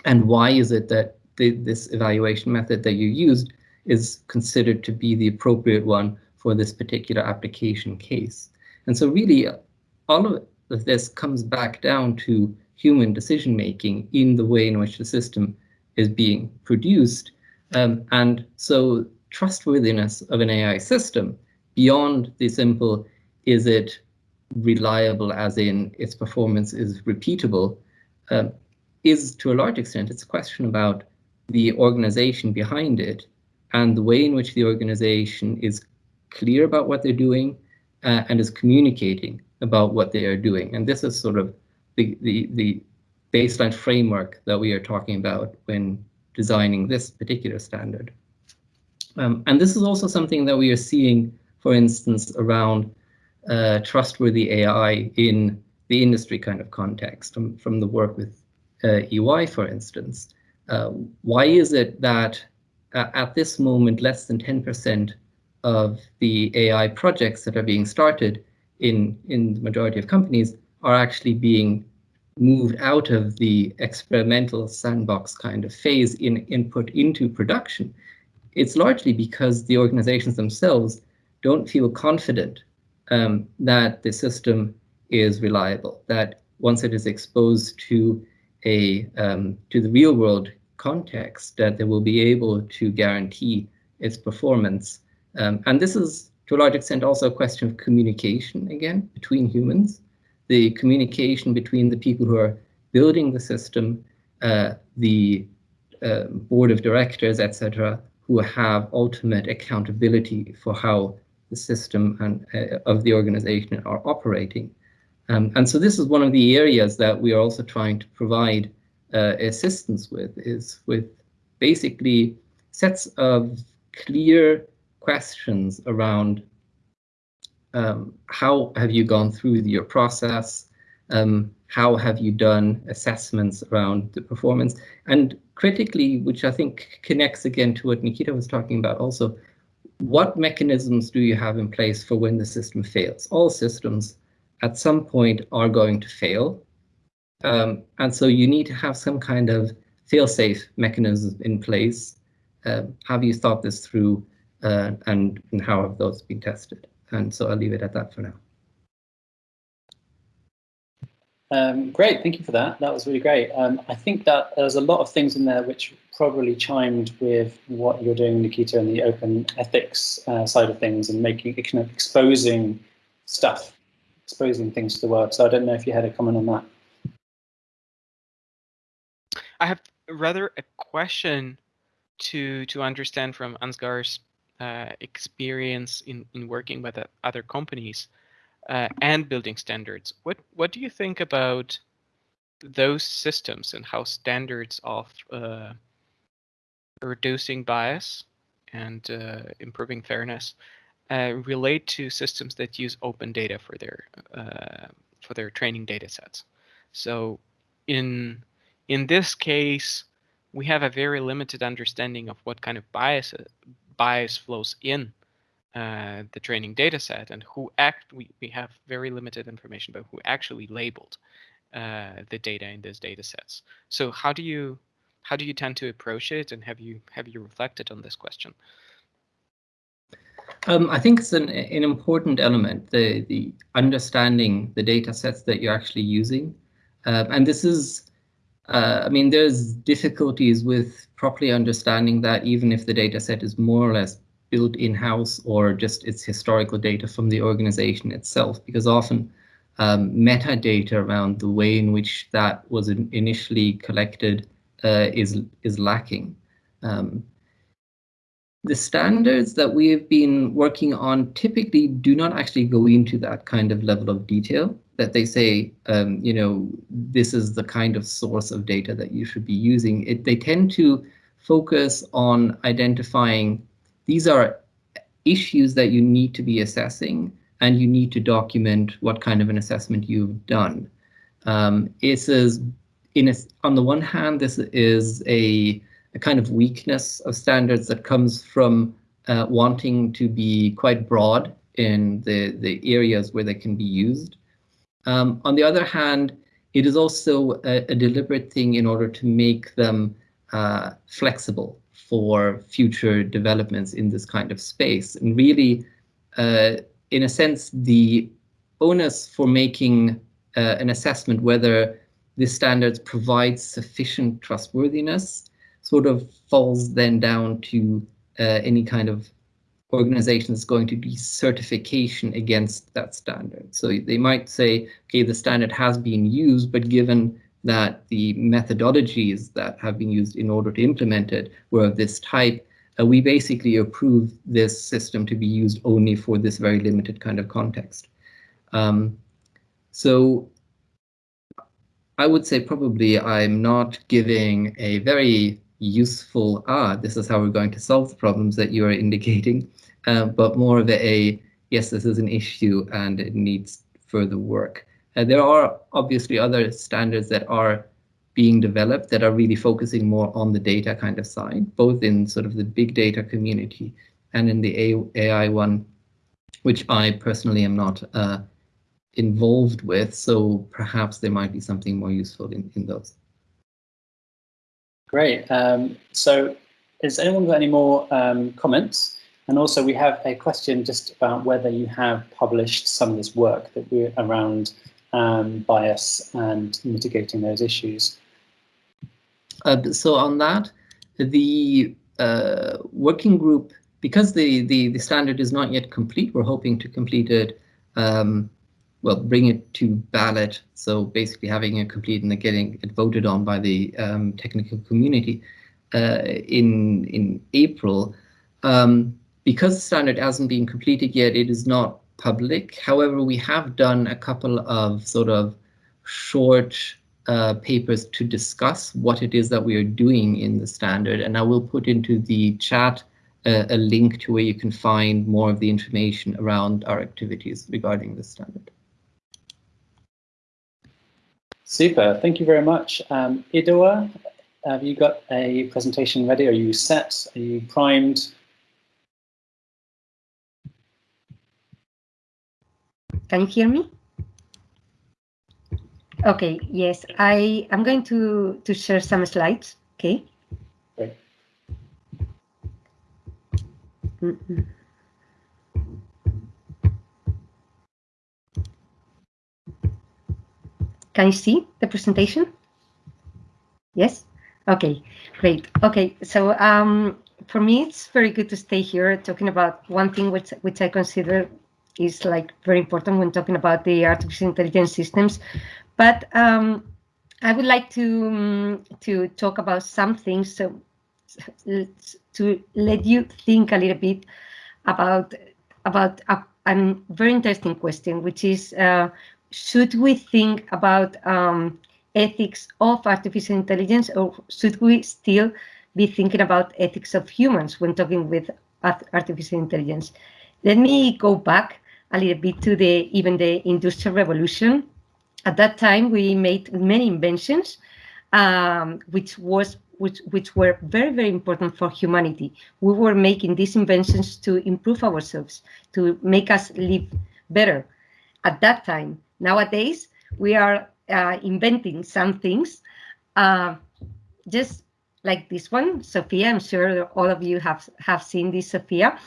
[SPEAKER 3] And why is it that the, this evaluation method that you used is considered to be the appropriate one for this particular application case. And so really all of this comes back down to human decision making in the way in which the system is being produced. Um, and so trustworthiness of an AI system beyond the simple, is it reliable as in its performance is repeatable, um, is to a large extent, it's a question about the organization behind it and the way in which the organization is clear about what they're doing uh, and is communicating about what they are doing. And this is sort of the, the, the baseline framework that we are talking about when designing this particular standard. Um, and this is also something that we are seeing, for instance, around uh, trustworthy AI in the industry kind of context from, from the work with uh, EY, for instance. Uh, why is it that uh, at this moment, less than 10% of the AI projects that are being started in, in the majority of companies are actually being moved out of the experimental sandbox kind of phase in input into production? It's largely because the organizations themselves don't feel confident um, that the system is reliable, that once it is exposed to a um, to the real world context, that they will be able to guarantee its performance. Um, and this is to a large extent also a question of communication again between humans, the communication between the people who are building the system, uh, the uh, board of directors, etc., who have ultimate accountability for how the system and uh, of the organization are operating. Um, and so this is one of the areas that we are also trying to provide uh, assistance with, is with basically sets of clear questions around um, how have you gone through your process, um, how have you done assessments around the performance, and critically, which I think connects again to what Nikita was talking about also, what mechanisms do you have in place for when the system fails? All systems at some point are going to fail. Um, and so you need to have some kind of fail-safe mechanism in place. Uh, have you thought this through uh, and, and how have those been tested? And so I'll leave it at that for now.
[SPEAKER 1] Um, great, thank you for that. That was really great. Um, I think that there's a lot of things in there which probably chimed with what you're doing, Nikita, in the open ethics uh, side of things and making kind of exposing stuff, exposing things to the world. So I don't know if you had a comment on that.
[SPEAKER 2] I have rather a question to to understand from Ansgar's uh, experience in in working with other companies uh, and building standards. What what do you think about those systems and how standards of uh, reducing bias and uh, improving fairness uh, relate to systems that use open data for their uh, for their training data sets? So in in this case, we have a very limited understanding of what kind of bias bias flows in uh, the training data set and who act we, we have very limited information about who actually labeled uh, the data in those data sets. So how do you how do you tend to approach it and have you have you reflected on this question?
[SPEAKER 3] Um, I think it's an, an important element, the, the understanding the data sets that you're actually using. Uh, and this is, uh, I mean, there's difficulties with properly understanding that even if the data set is more or less built in-house or just its historical data from the organization itself, because often um, metadata around the way in which that was in initially collected uh, is is lacking. Um, the standards that we have been working on typically do not actually go into that kind of level of detail that they say, um, you know, this is the kind of source of data that you should be using. It, they tend to focus on identifying these are issues that you need to be assessing and you need to document what kind of an assessment you've done. Um, says, in a, on the one hand, this is a, a, kind of weakness of standards that comes from uh, wanting to be quite broad in the, the areas where they can be used. Um, on the other hand, it is also a, a, deliberate thing in order to make them uh, flexible for future developments in this kind of space. And really, uh, in a sense, the onus for making uh, an assessment whether this standards provide sufficient trustworthiness sort of falls then down to uh, any kind of organization that's going to be certification against that standard. So they might say, okay, the standard has been used, but given that the methodologies that have been used in order to implement it were of this type, uh, we basically approve this system to be used only for this very limited kind of context. Um, so I would say probably I'm not giving a very useful, ah, this is how we're going to solve the problems that you are indicating, uh, but more of a, yes, this is an issue and it needs further work. Uh, there are obviously other standards that are being developed that are really focusing more on the data kind of side, both in sort of the big data community and in the AI one, which I personally am not uh, involved with. So perhaps there might be something more useful in, in those.
[SPEAKER 1] Great. Um, so has anyone got any more um, comments? And also we have a question just about whether you have published some of this work that we're around um, bias and mitigating those issues.
[SPEAKER 3] Uh, so on that, the uh, working group, because the, the, the standard is not yet complete, we're hoping to complete it, um, well, bring it to ballot. So basically having it complete and getting it voted on by the um, technical community uh, in, in April. Um, because the standard hasn't been completed yet, it is not public. However, we have done a couple of sort of short uh, papers to discuss what it is that we are doing in the standard. And I will put into the chat uh, a link to where you can find more of the information around our activities regarding the standard.
[SPEAKER 1] Super, thank you very much. Um, Idoia, have you got a presentation ready? Are you set? Are you primed?
[SPEAKER 5] Can you hear me? Okay, yes, I I'm going to, to share some slides, okay?
[SPEAKER 1] Great.
[SPEAKER 5] Mm -mm. Can you see the presentation? Yes? Okay, great. Okay, so um, for me, it's very good to stay here talking about one thing which, which I consider is like very important when talking about the artificial intelligence systems. But um, I would like to um, to talk about some things so, to let you think a little bit about about a, a very interesting question, which is uh, should we think about um, ethics of artificial intelligence, or should we still be thinking about ethics of humans when talking with artificial intelligence? Let me go back a little bit to the even the industrial revolution. At that time, we made many inventions, um, which was which which were very very important for humanity. We were making these inventions to improve ourselves, to make us live better. At that time, nowadays we are uh, inventing some things, uh, just like this one, Sophia. I'm sure all of you have have seen this Sophia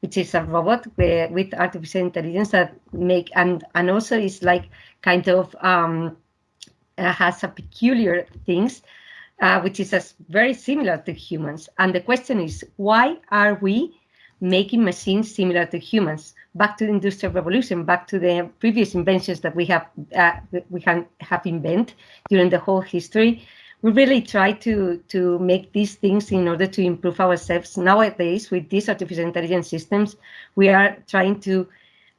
[SPEAKER 5] which is a robot with, with artificial intelligence that make and and also is like kind of um, uh, has a peculiar things, uh, which is as very similar to humans. And the question is, why are we making machines similar to humans? Back to the industrial revolution, back to the previous inventions that we have uh, we can have invented during the whole history we really try to to make these things in order to improve ourselves. Nowadays, with these artificial intelligence systems, we are trying to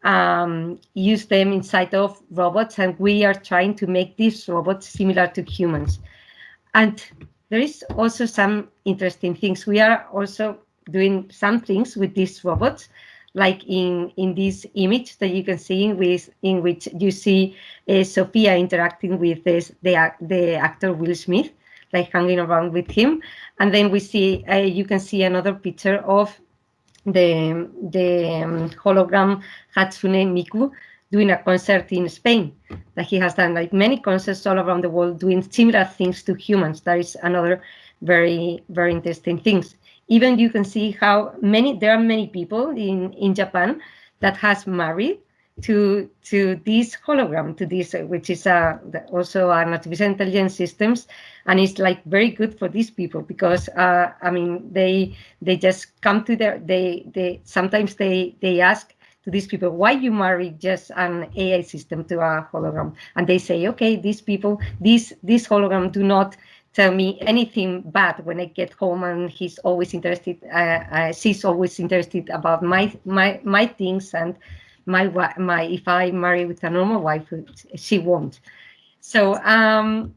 [SPEAKER 5] um, use them inside of robots, and we are trying to make these robots similar to humans. And there is also some interesting things. We are also doing some things with these robots, like in in this image that you can see with in which you see uh, Sophia interacting with this, the the actor Will Smith, like hanging around with him, and then we see uh, you can see another picture of the the um, hologram Hatsune Miku doing a concert in Spain that he has done like many concerts all around the world doing similar things to humans. That is another very very interesting things even you can see how many there are many people in in Japan that has married to to this hologram to this which is uh, also an artificial intelligence systems. And it's like very good for these people because uh, I mean they they just come to their they they sometimes they they ask to these people why you marry just an AI system to a hologram? And they say okay these people these this hologram do not tell me anything bad when I get home, and he's always interested. Uh, uh, she's always interested about my my my things and my my. If I marry with a normal wife, she won't. So um,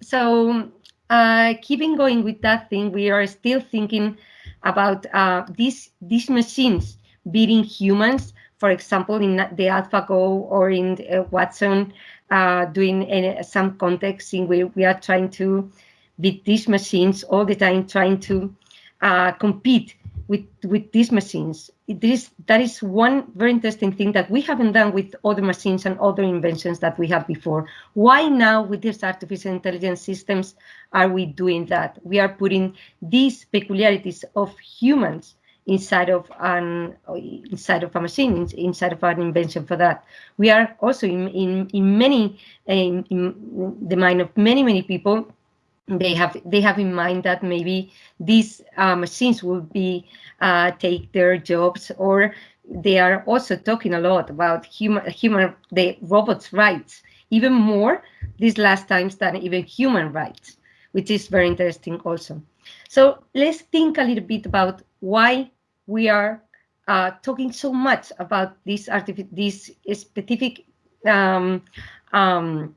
[SPEAKER 5] so uh, keeping going with that thing, we are still thinking about uh, these these machines beating humans. For example, in the AlphaGo or in uh, Watson, uh, doing any, some context in where we are trying to beat these machines all the time, trying to uh, compete with with these machines. This that is one very interesting thing that we haven't done with other machines and other inventions that we had before. Why now with these artificial intelligence systems are we doing that? We are putting these peculiarities of humans inside of an inside of a machine inside of an invention for that. We are also in in, in many in, in the mind of many many people they have they have in mind that maybe these uh, machines will be uh, take their jobs or they are also talking a lot about human human the robots rights even more these last times than even human rights which is very interesting also. So let's think a little bit about why we are uh, talking so much about this this specific um, um,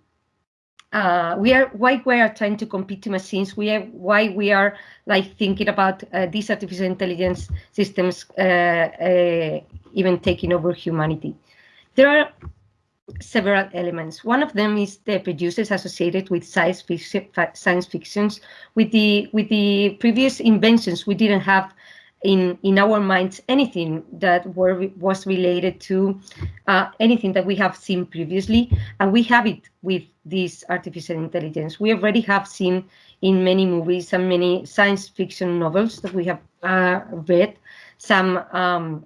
[SPEAKER 5] uh, we are why we are trying to compete to machines. We are why we are like thinking about uh, these artificial intelligence systems uh, uh even taking over humanity. There are several elements. One of them is the producers associated with science fiction, science fictions. With the with the previous inventions, we didn't have in in our minds anything that were was related to uh, anything that we have seen previously, and we have it with this artificial intelligence. We already have seen in many movies and many science fiction novels that we have uh, read some um,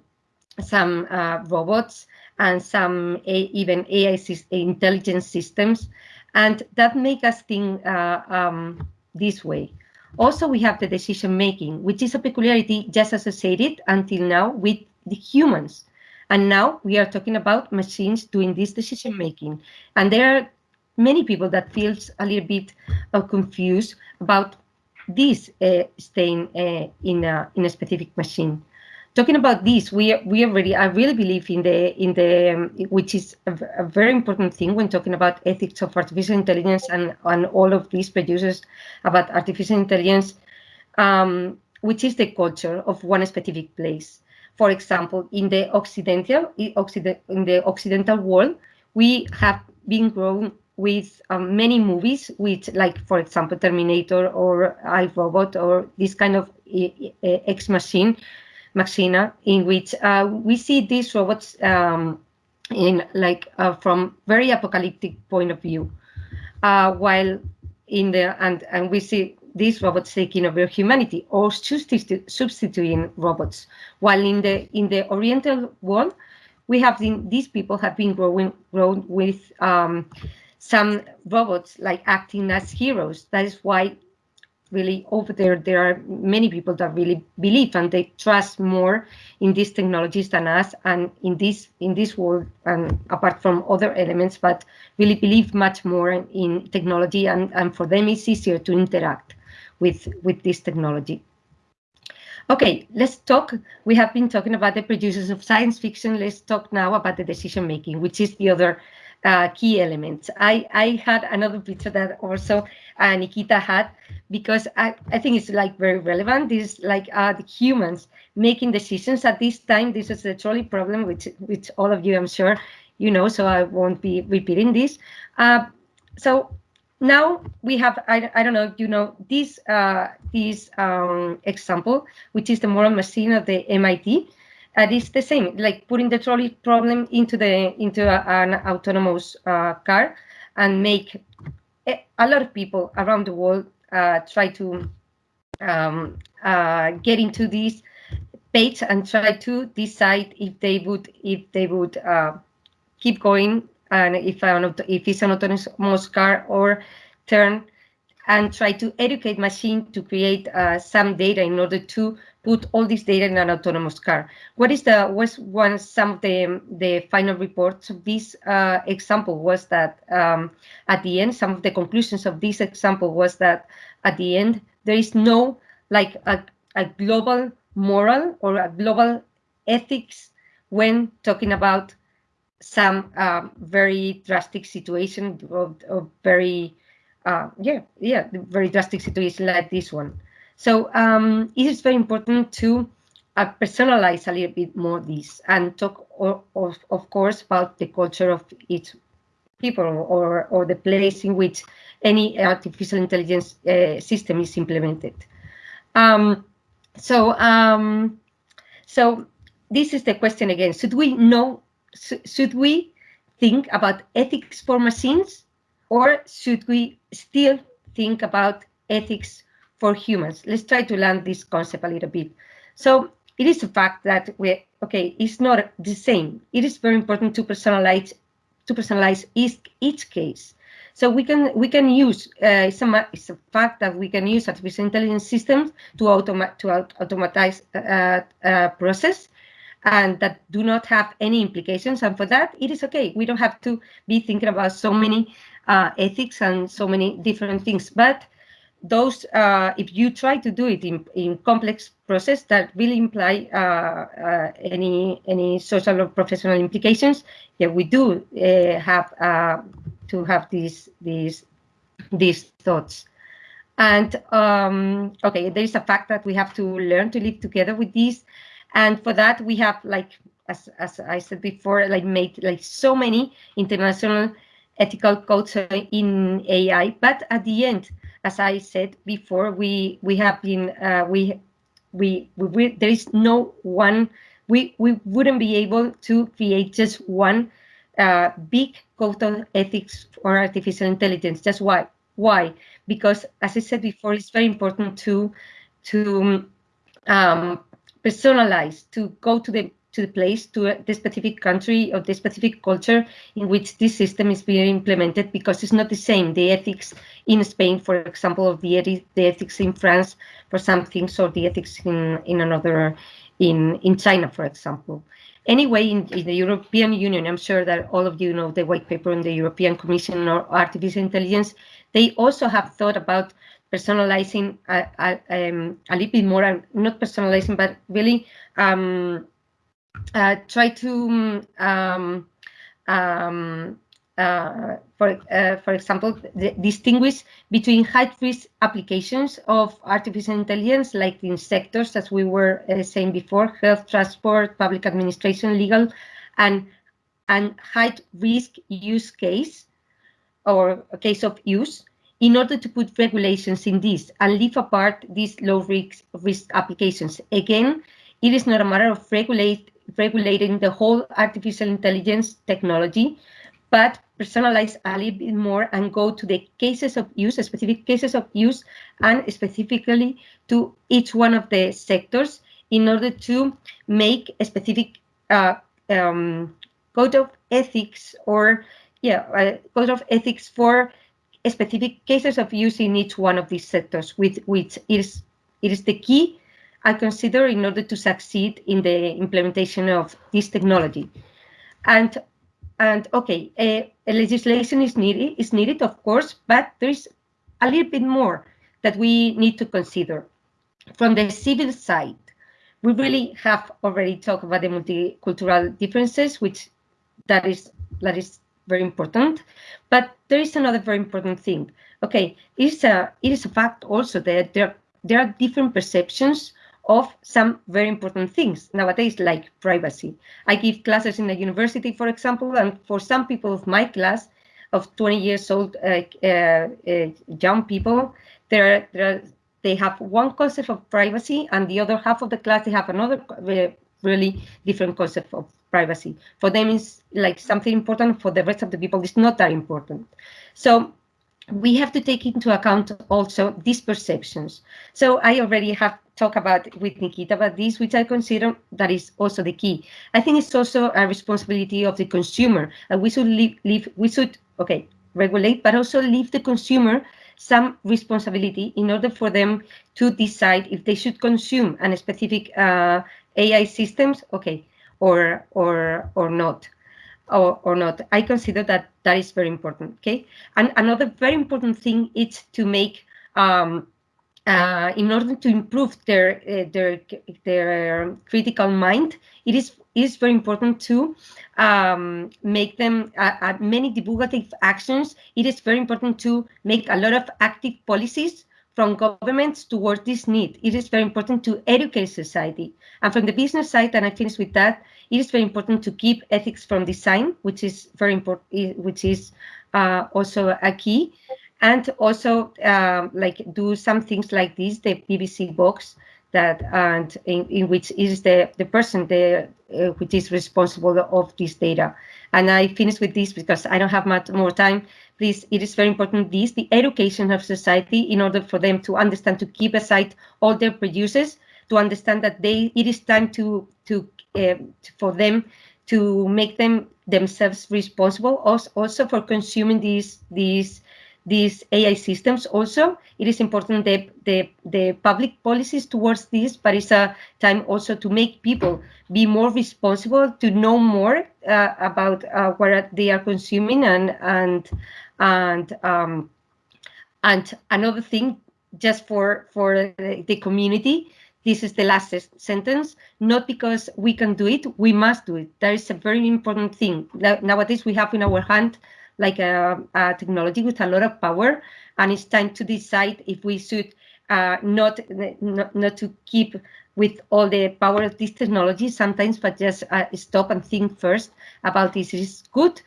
[SPEAKER 5] some uh, robots and some a, even AI intelligence systems, and that make us think uh, um, this way. Also, we have the decision making, which is a peculiarity just associated until now with the humans. And now we are talking about machines doing this decision making. And there are many people that feels a little bit uh, confused about this uh, staying uh, in, a, in a specific machine talking about this, we we already I really believe in the in the um, which is a, a, very important thing when talking about ethics of artificial intelligence and and all of these producers about artificial intelligence, um, which is the culture of one specific place. For example, in the occidental in the occidental world, we have been grown with um, many movies, with like for example Terminator or iRobot or this kind of Ex Machine Machina, in which uh, we see these robots um, in like uh, from very apocalyptic point of view, uh, while in the and and we see these robots taking over humanity or substituting robots, while in the in the Oriental world, we have been these people have been growing grown with um, some robots like acting as heroes. That is why really over there there are many people that really believe and they trust more in these technologies than us and in this in this world and apart from other elements but really believe much more in technology and and for them it's easier to interact with with this technology. Okay let's talk. We have been talking about the producers of science fiction. Let's talk now about the decision making which is the other uh, key elements. I, I had another picture that also uh, Nikita had because I, I think it's like very relevant. This is like uh, the humans making decisions at this time. This is a trolley problem, which which all of you I'm sure you know, so I won't be repeating this. Uh, so now we have I, I don't know you know this uh, this um, example, which is the moral machine of the MIT and it's the same, like putting the trolley problem into the into a, an autonomous uh, car and make a, a, lot of people around the world uh, try to um, uh, get into this page and try to decide if they would if they would uh, keep going and if an, if it's an autonomous car or turn and try to educate machine to create uh, some data in order to put all this data in an autonomous car. What is the was one some of the the final reports of this uh, example was that um, at the end some of the conclusions of this example was that at the end there is no like a, a global moral or a global ethics when talking about some um, very drastic situation of, of very uh, yeah yeah very drastic situation like this one so um, it is very important to uh, personalize a little bit more this and talk, or, of, of course, about the culture of each people or, or the place in which any artificial intelligence uh, system is implemented. Um, so, um, so this is the question again. Should we know, should we think about ethics for machines or should we still think about ethics for humans. Let's try to land this concept a little bit. So it is a fact that we okay, it's not the same. It is very important to personalize to personalize each, each case. So we can we can use uh, it's, a, it's a fact that we can use artificial intelligence systems to automate to automatize uh, uh, process and that do not have any implications. And for that, it is okay. We don't have to be thinking about so many uh, ethics and so many different things. But those, uh, if you try to do it in, in complex process that will imply uh, uh, any any social or professional implications, yeah, we do uh, have uh, to have these these these thoughts. And um, okay, there is a fact that we have to learn to live together with these, and for that we have like as as I said before, like made like so many international ethical codes in AI, but at the end as I said before, we we have been uh, we, we, we we there is no one we we wouldn't be able to create just one uh, big code of ethics for artificial intelligence. Just why? Why? Because as I said before, it's very important to to um, personalize, to go to the to the place, to the specific country or the specific culture in which this system is being implemented because it's not the same. The ethics in Spain, for example, of the, the ethics in France for some things or the ethics in, in another, in, in China, for example. Anyway, in, in, the European Union, I'm sure that all of you know the white paper on the European Commission on Artificial Intelligence. They also have thought about personalizing a, a, um, a little bit more, not personalizing, but really um, uh, try to um, um, uh, for uh, for example, distinguish between high-risk applications of artificial intelligence, like in sectors as we were uh, saying before, health, transport, public administration, legal, and and high-risk use case or case of use in order to put regulations in this and leave apart these low-risk risk applications. Again, it is not a matter of regulate regulating the whole artificial intelligence technology, but personalize a little bit more and go to the cases of use, specific cases of use, and specifically to each one of the sectors in order to make a specific uh, um, code of ethics or yeah, uh, code of ethics for specific cases of use in each one of these sectors, with which is it is the key I consider in order to succeed in the implementation of this technology. And and okay, a, a legislation is needed is needed, of course, but there is a little bit more that we need to consider. From the civil side, we really have already talked about the multicultural differences, which that is that is very important. But there is another very important thing. Okay, it is a it is a fact also that there there are different perceptions of some very important things nowadays, like privacy. I give classes in a university, for example, and for some people of my class, of 20 years old uh, uh, uh, young people, there, there they have one concept of privacy, and the other half of the class they have another uh, really different concept of privacy. For them, it's like something important. For the rest of the people, it's not that important. So we have to take into account also these perceptions. So I already have talked about with Nikita about this, which I consider that is also the key. I think it's also a responsibility of the consumer. Uh, we should leave, leave, we should, okay, regulate, but also leave the consumer some responsibility in order for them to decide if they should consume a specific uh, AI systems, okay, or or or not, or or not. I consider that that is very important. Okay, and another very important thing is to make um, uh, in order to improve their uh, their their critical mind, it is is very important to um, make them uh, uh, many divulgative actions. It is very important to make a lot of active policies from governments towards this need. It is very important to educate society. And from the business side, and I finish with that, it is very important to keep ethics from design, which is very important, which is uh, also a key and also um, like do some things like this, the BBC box that and in, in which is the the person the uh, which is responsible of this data. And I finish with this because I don't have much more time. Please, it is very important this the education of society in order for them to understand to keep aside all their producers to understand that they it is time to to uh, for them to make them themselves responsible also, also for consuming these these these AI systems also. It is important that the, the public policies towards this, but it's a time also to make people be more responsible, to know more uh, about uh, what they are consuming and and and um, and another thing just for for the community this is the last sentence. Not because we can do it we must do it. That is a very important thing. Nowadays we have in our hand like a, a, technology with a lot of power, and it's time to decide if we should uh, not, not not to keep with all the power of this technology sometimes, but just uh, stop and think first about this. Is good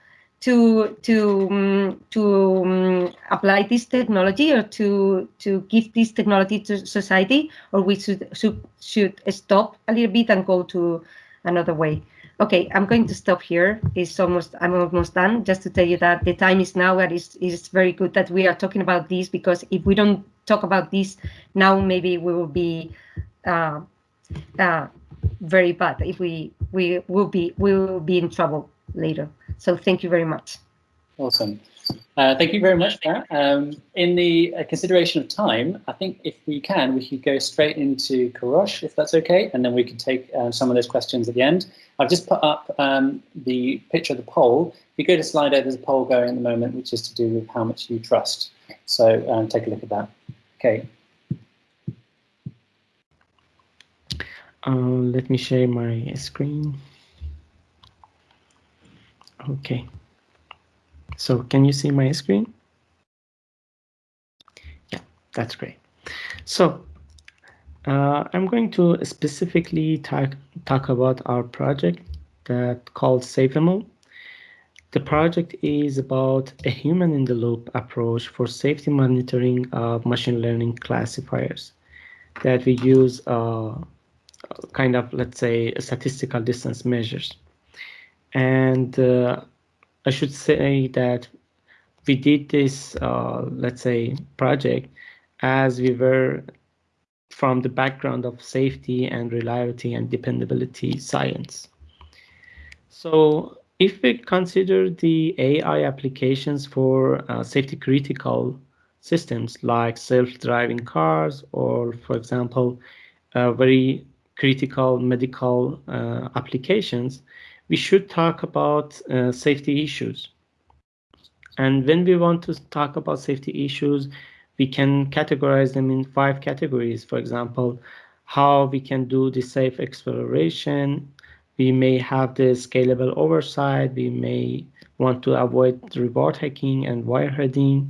[SPEAKER 5] to to um, to um, apply this technology or to to give this technology to society, or we should should should stop a little bit and go to another way. Okay, I'm going to stop here. It's almost I'm almost done. Just to tell you that the time is now, and it's, it's very good that we are talking about this because if we don't talk about this now, maybe we will be uh, uh, very bad. If we we will be we will be in trouble later. So thank you very much.
[SPEAKER 1] Awesome. Uh, thank you very much, Clara. Um, in the uh, consideration of time, I think if we can, we could go straight into Kourosh, if that's okay, and then we can take uh, some of those questions at the end. I've just put up um, the picture of the poll. If you go to Slido, there's a poll going at the moment, which is to do with how much you trust. So um, take a look at that. Okay.
[SPEAKER 4] Uh, let me share my screen. Okay. So can you see my screen? Yeah, that's great. So uh, I'm going to specifically talk, talk about our project that called SafeML. The project is about a human-in-the-loop approach for safety monitoring of machine learning classifiers that we use uh, kind of, let's say, statistical distance measures. And uh, I should say that we did this, uh, let's say, project as we were from the background of safety and reliability and dependability science. So if we consider the AI applications for uh, safety critical systems like self-driving cars or, for example, uh, very critical medical uh, applications, we should talk about uh, safety issues. And when we want to talk about safety issues, we can categorize them in five categories. For example, how we can do the safe exploration. We may have the scalable oversight. We may want to avoid reward hacking and wireheading.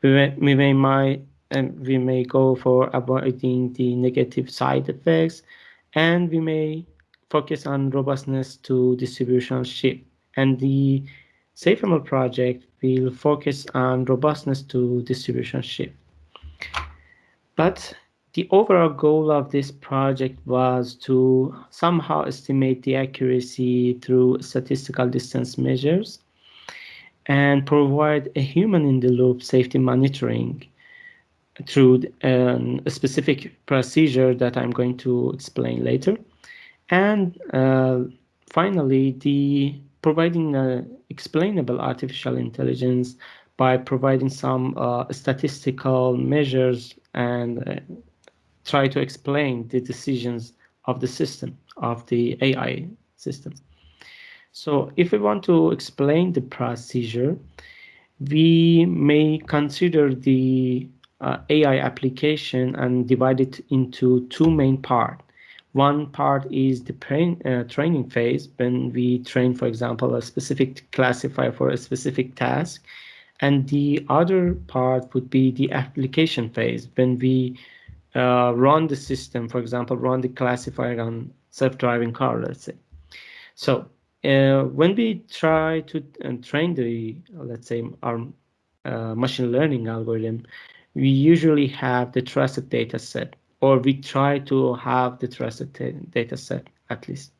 [SPEAKER 4] We may, we may, might, and we may go for avoiding the negative side effects, and we may focus on robustness to distribution shift. And the SafeML project will focus on robustness to distribution shift. But the overall goal of this project was to somehow estimate the accuracy through statistical distance measures and provide a human-in-the-loop safety monitoring through um, a specific procedure that I'm going to explain later. And uh, finally, the providing explainable artificial intelligence by providing some uh, statistical measures and uh, try to explain the decisions of the system, of the AI system. So if we want to explain the procedure, we may consider the uh, AI application and divide it into two main parts. One part is the train, uh, training phase when we train, for example, a specific classifier for a specific task. And the other part would be the application phase when we uh, run the system, for example, run the classifier on self-driving car, let's say. So uh, when we try to uh, train the, let's say, our uh, machine learning algorithm, we usually have the trusted data set, or we try to have the trusted data set at least.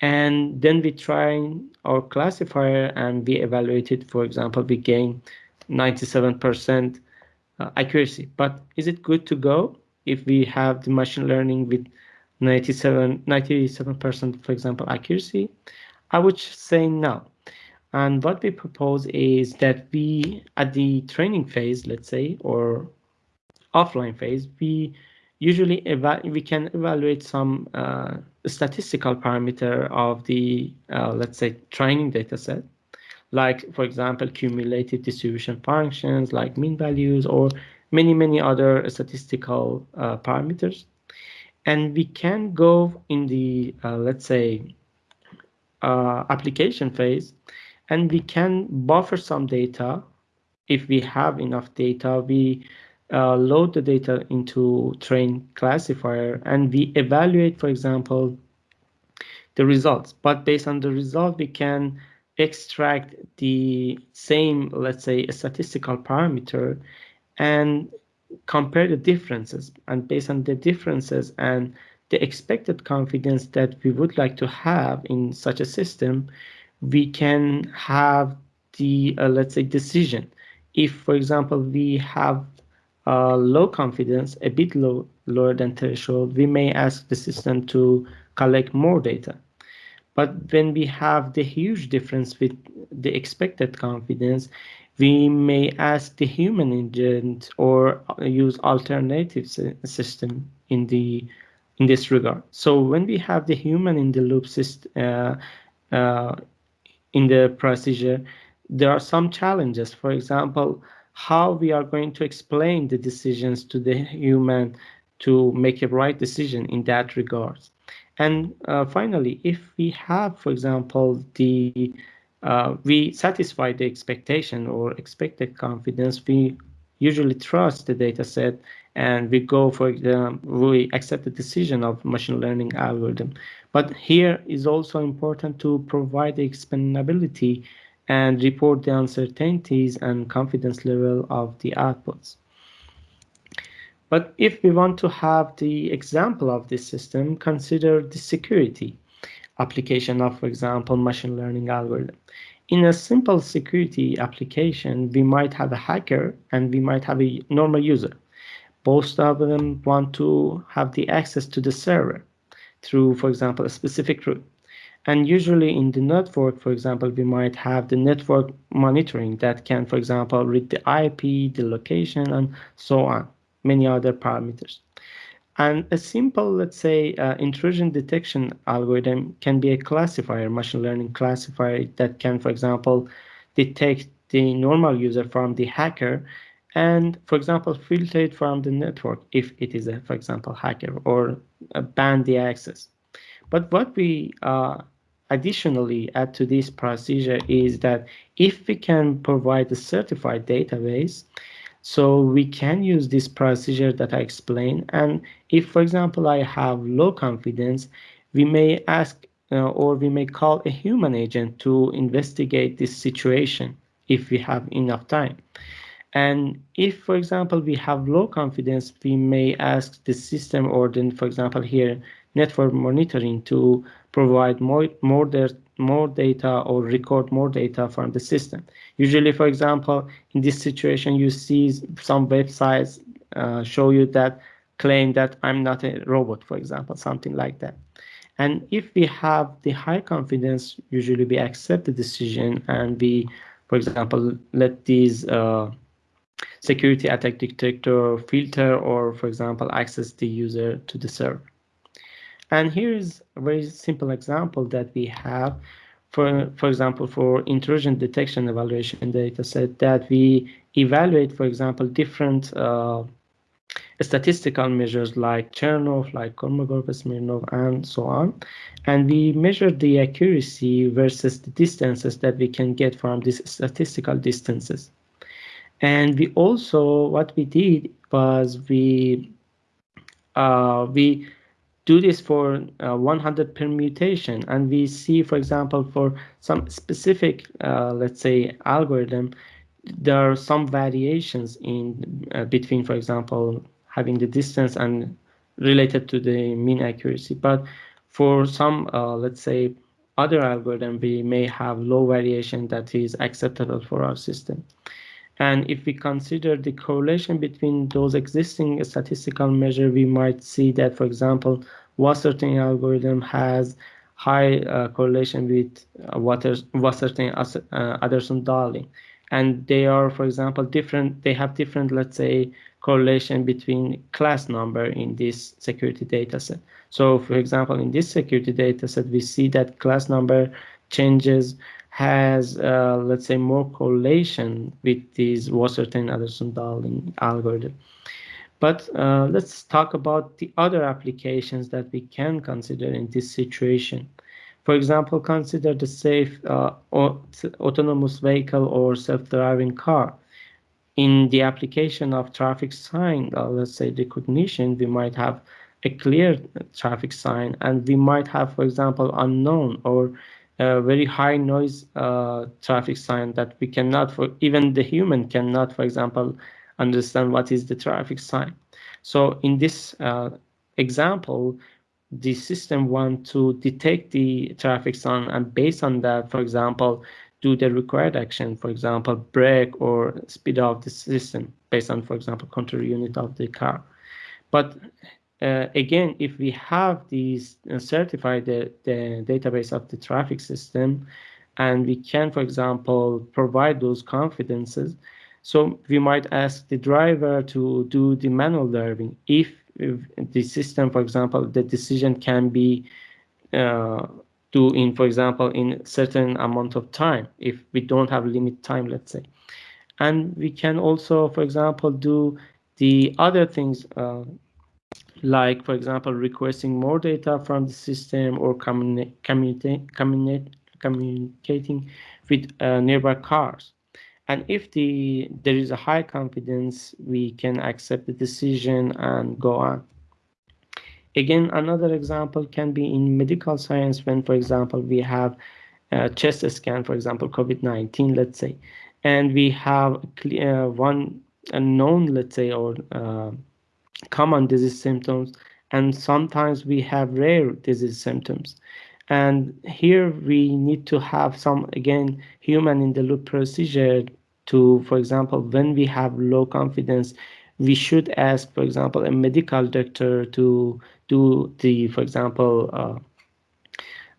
[SPEAKER 4] And then we try our classifier and we evaluate it. For example, we gain 97% uh, accuracy. But is it good to go if we have the machine learning with 97, 97%, for example, accuracy? I would say no. And what we propose is that we, at the training phase, let's say, or offline phase, we usually we can evaluate some uh, statistical parameter of the, uh, let's say, training data set, like, for example, cumulative distribution functions, like mean values, or many, many other statistical uh, parameters. And we can go in the, uh, let's say, uh, application phase, and we can buffer some data. If we have enough data, we uh, load the data into train classifier and we evaluate, for example, the results. But based on the result, we can extract the same, let's say, a statistical parameter and compare the differences. And based on the differences and the expected confidence that we would like to have in such a system, we can have the, uh, let's say, decision. If, for example, we have uh, low confidence, a bit low, lower than threshold, we may ask the system to collect more data. But when we have the huge difference with the expected confidence, we may ask the human agent or use alternative system in the in this regard. So when we have the human in the loop system uh, uh, in the procedure, there are some challenges. For example, how we are going to explain the decisions to the human to make a right decision in that regard. And uh, finally, if we have, for example, the uh, we satisfy the expectation or expected confidence, we usually trust the data set and we go for the we accept the decision of machine learning algorithm. But here is also important to provide the explainability and report the uncertainties and confidence level of the outputs. But if we want to have the example of this system, consider the security application of, for example, machine learning algorithm. In a simple security application, we might have a hacker and we might have a normal user. Both of them want to have the access to the server through, for example, a specific route. And usually in the network, for example, we might have the network monitoring that can, for example, read the IP, the location, and so on, many other parameters. And a simple, let's say, uh, intrusion detection algorithm can be a classifier, machine learning classifier that can, for example, detect the normal user from the hacker and, for example, filter it from the network if it is a, for example, hacker or ban the access. But what we uh, additionally add to this procedure is that if we can provide a certified database, so we can use this procedure that I explained. And if, for example, I have low confidence, we may ask uh, or we may call a human agent to investigate this situation if we have enough time. And if, for example, we have low confidence, we may ask the system or then, for example, here, network monitoring to provide more, more, more data or record more data from the system. Usually, for example, in this situation, you see some websites uh, show you that claim that I'm not a robot, for example, something like that. And if we have the high confidence, usually we accept the decision and we for example, let these uh, security attack detector filter or, for example, access the user to the server. And here is a very simple example that we have for, for example, for intrusion detection evaluation data set that we evaluate, for example, different uh, statistical measures like Chernoff, like Kolmogorov-Smirnov, and so on. And we measure the accuracy versus the distances that we can get from these statistical distances. And we also, what we did was we uh, we do this for uh, 100 permutation, and we see, for example, for some specific, uh, let's say, algorithm, there are some variations in uh, between, for example, having the distance and related to the mean accuracy. But for some, uh, let's say, other algorithm, we may have low variation that is acceptable for our system. And if we consider the correlation between those existing statistical measure, we might see that, for example, Wasserstein algorithm has high uh, correlation with uh, Wasserstein uh, Anderson Darling. And they are, for example, different, they have different, let's say, correlation between class number in this security data set. So for example, in this security data set, we see that class number changes has, uh, let's say, more correlation with these Wasserstein Anderson Darling algorithm. But uh, let's talk about the other applications that we can consider in this situation. For example, consider the safe uh, autonomous vehicle or self-driving car. In the application of traffic sign, uh, let's say recognition, we might have a clear traffic sign and we might have, for example, unknown or a very high noise uh, traffic sign that we cannot, for even the human cannot, for example, understand what is the traffic sign. So in this uh, example, the system want to detect the traffic sign and based on that, for example, do the required action, for example, brake or speed up the system based on, for example, control unit of the car. But uh, again, if we have these uh, certified the, the database of the traffic system, and we can, for example, provide those confidences, so we might ask the driver to do the manual driving if, if the system, for example, the decision can be uh, do in, for example, in certain amount of time if we don't have limit time, let's say. And we can also, for example, do the other things uh, like, for example, requesting more data from the system or communi communi communicating with uh, nearby cars. And if the there is a high confidence, we can accept the decision and go on. Again, another example can be in medical science when, for example, we have a chest scan, for example, COVID-19, let's say, and we have uh, one known, let's say, or uh, common disease symptoms, and sometimes we have rare disease symptoms. And here we need to have some, again, human in the loop procedure to, for example, when we have low confidence, we should ask, for example, a medical doctor to do the, for example, uh,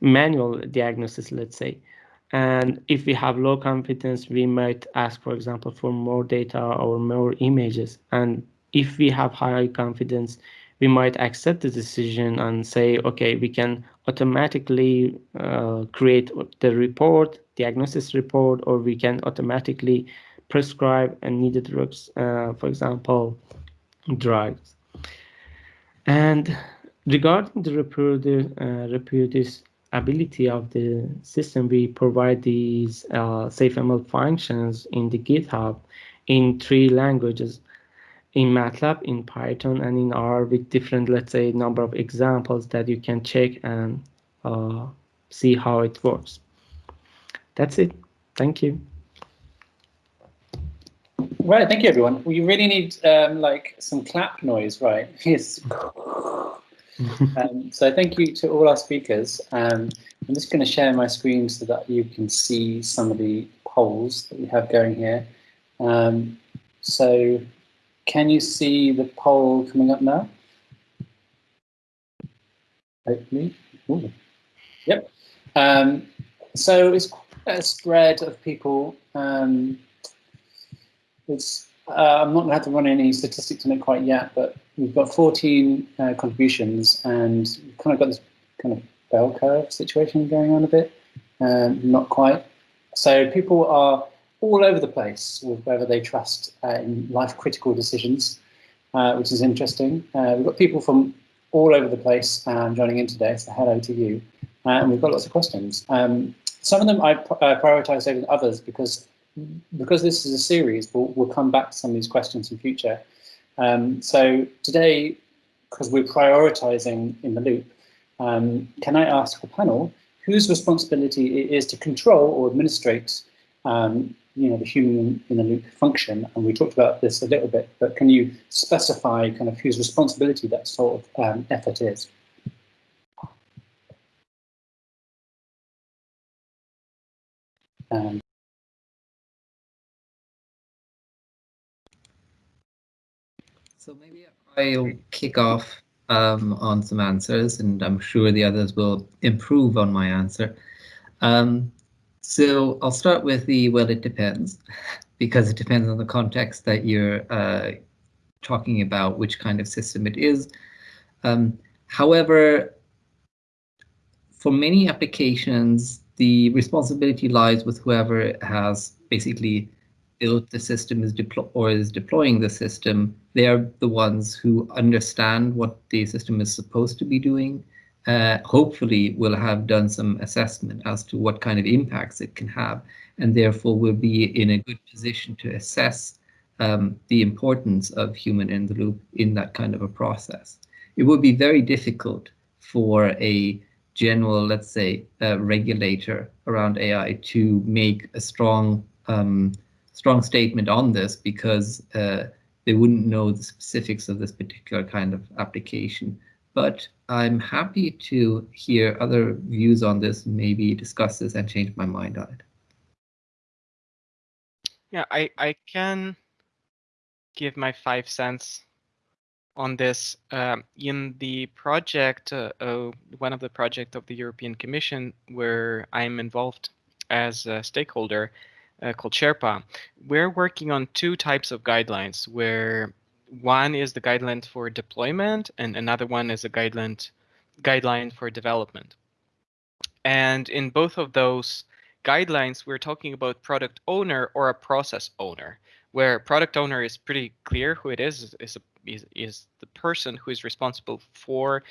[SPEAKER 4] manual diagnosis, let's say. And if we have low confidence, we might ask, for example, for more data or more images. And if we have high confidence, we might accept the decision and say, okay, we can automatically uh, create the report, diagnosis report, or we can automatically prescribe and needed drugs, uh, for example, drugs. And regarding the uh, reproducibility of the system, we provide these uh, SafeML functions in the GitHub in three languages in MATLAB, in Python, and in R with different, let's say, number of examples that you can check and uh, see how it works. That's it. Thank you.
[SPEAKER 1] Right, thank you, everyone. We really need um, like some clap noise, right? Yes. um, so thank you to all our speakers. Um, I'm just going to share my screen so that you can see some of the polls that we have going here. Um, so can you see the poll coming up now? Hopefully. Yep. Um, so it's quite a spread of people um, it's, uh, I'm not going to have to run any statistics on it quite yet, but we've got 14 uh, contributions and we've kind of got this kind of bell curve situation going on a bit, um, not quite. So people are all over the place with whether they trust uh, in life critical decisions, uh, which is interesting. Uh, we've got people from all over the place um, joining in today, so hello to you. Uh, and we've got lots of questions. Um, some of them I uh, prioritized over others because because this is a series, we'll, we'll come back to some of these questions in future. Um, so today, because we're prioritizing in the loop, um, can I ask the panel whose responsibility it is to control or administrate um, you know, the human in the loop function, and we talked about this a little bit, but can you specify kind of whose responsibility that sort of um, effort is? Um,
[SPEAKER 3] so maybe I'll kick off um, on some answers, and I'm sure the others will improve on my answer. Um, so I'll start with the well, it depends, because it depends on the context that you're uh, talking about, which kind of system it is. Um, however, for many applications, the responsibility lies with whoever has basically built the system is or is deploying the system. They are the ones who understand what the system is supposed to be doing uh, hopefully will have done some assessment as to what kind of impacts it can have, and therefore will be in a good position to assess um, the importance of human in the loop in that kind of a process. It would be very difficult for a general, let's say, uh, regulator around AI to make a strong um, strong statement on this because uh, they wouldn't know the specifics of this particular kind of application but I'm happy to hear other views on this, maybe discuss this and change my mind on it.
[SPEAKER 2] Yeah, I, I can give my five cents on this. Um, in the project, uh, uh, one of the project of the European Commission where I'm involved as a stakeholder uh, called Sherpa, we're working on two types of guidelines where one is the guideline for deployment and another one is a guideline guideline for development. And in both of those guidelines, we're talking about product owner or a process owner, where product owner is pretty clear who it is, is, is, is the person who is responsible for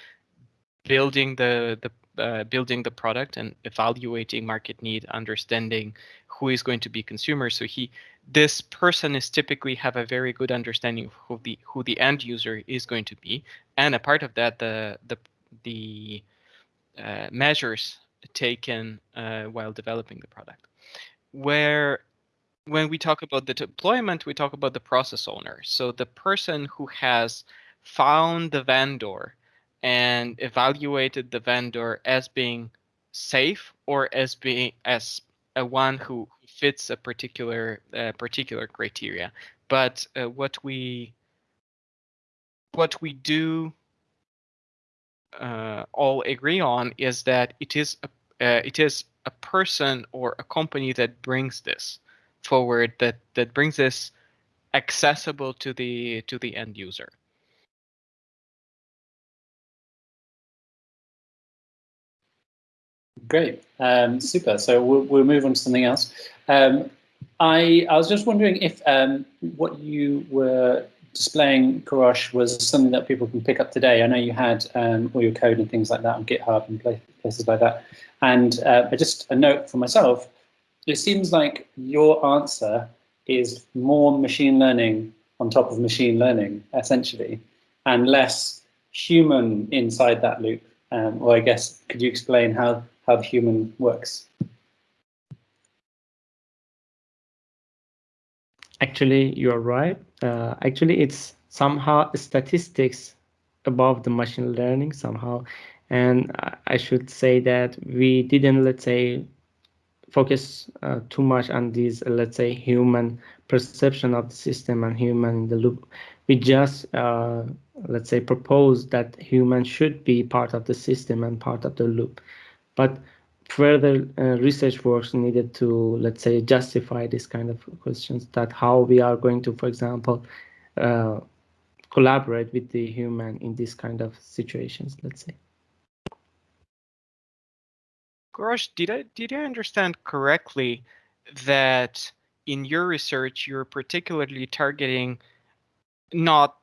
[SPEAKER 2] building the, the uh, building the product and evaluating market need, understanding who is going to be consumers. So he, this person is typically have a very good understanding of who the who the end user is going to be, and a part of that, the the the uh, measures taken uh, while developing the product. Where when we talk about the deployment, we talk about the process owner. So the person who has found the vendor and evaluated the vendor as being safe or as being as a one who fits a particular uh, particular criteria. But uh, what we what we do uh, all agree on is that it is a uh, it is a person or a company that brings this forward that that brings this accessible to the to the end user.
[SPEAKER 1] Great, um, super. So we'll, we'll move on to something else. Um, I, I was just wondering if um, what you were displaying, Kourosh, was something that people can pick up today. I know you had um, all your code and things like that on GitHub and places like that. And uh, just a note for myself, it seems like your answer is more machine learning on top of machine learning, essentially, and less human inside that loop. Um, or I guess, could you explain how how the human works.
[SPEAKER 4] Actually, you're right. Uh, actually, it's somehow statistics above the machine learning somehow. And I should say that we didn't, let's say, focus uh, too much on these, uh, let's say, human perception of the system and human in the loop. We just, uh, let's say, propose that human should be part of the system and part of the loop. But further uh, research works needed to, let's say, justify this kind of questions that how we are going to, for example, uh, collaborate with the human in this kind of situations, let's say.
[SPEAKER 2] Kourosh, did I did I understand correctly that in your research you're particularly targeting not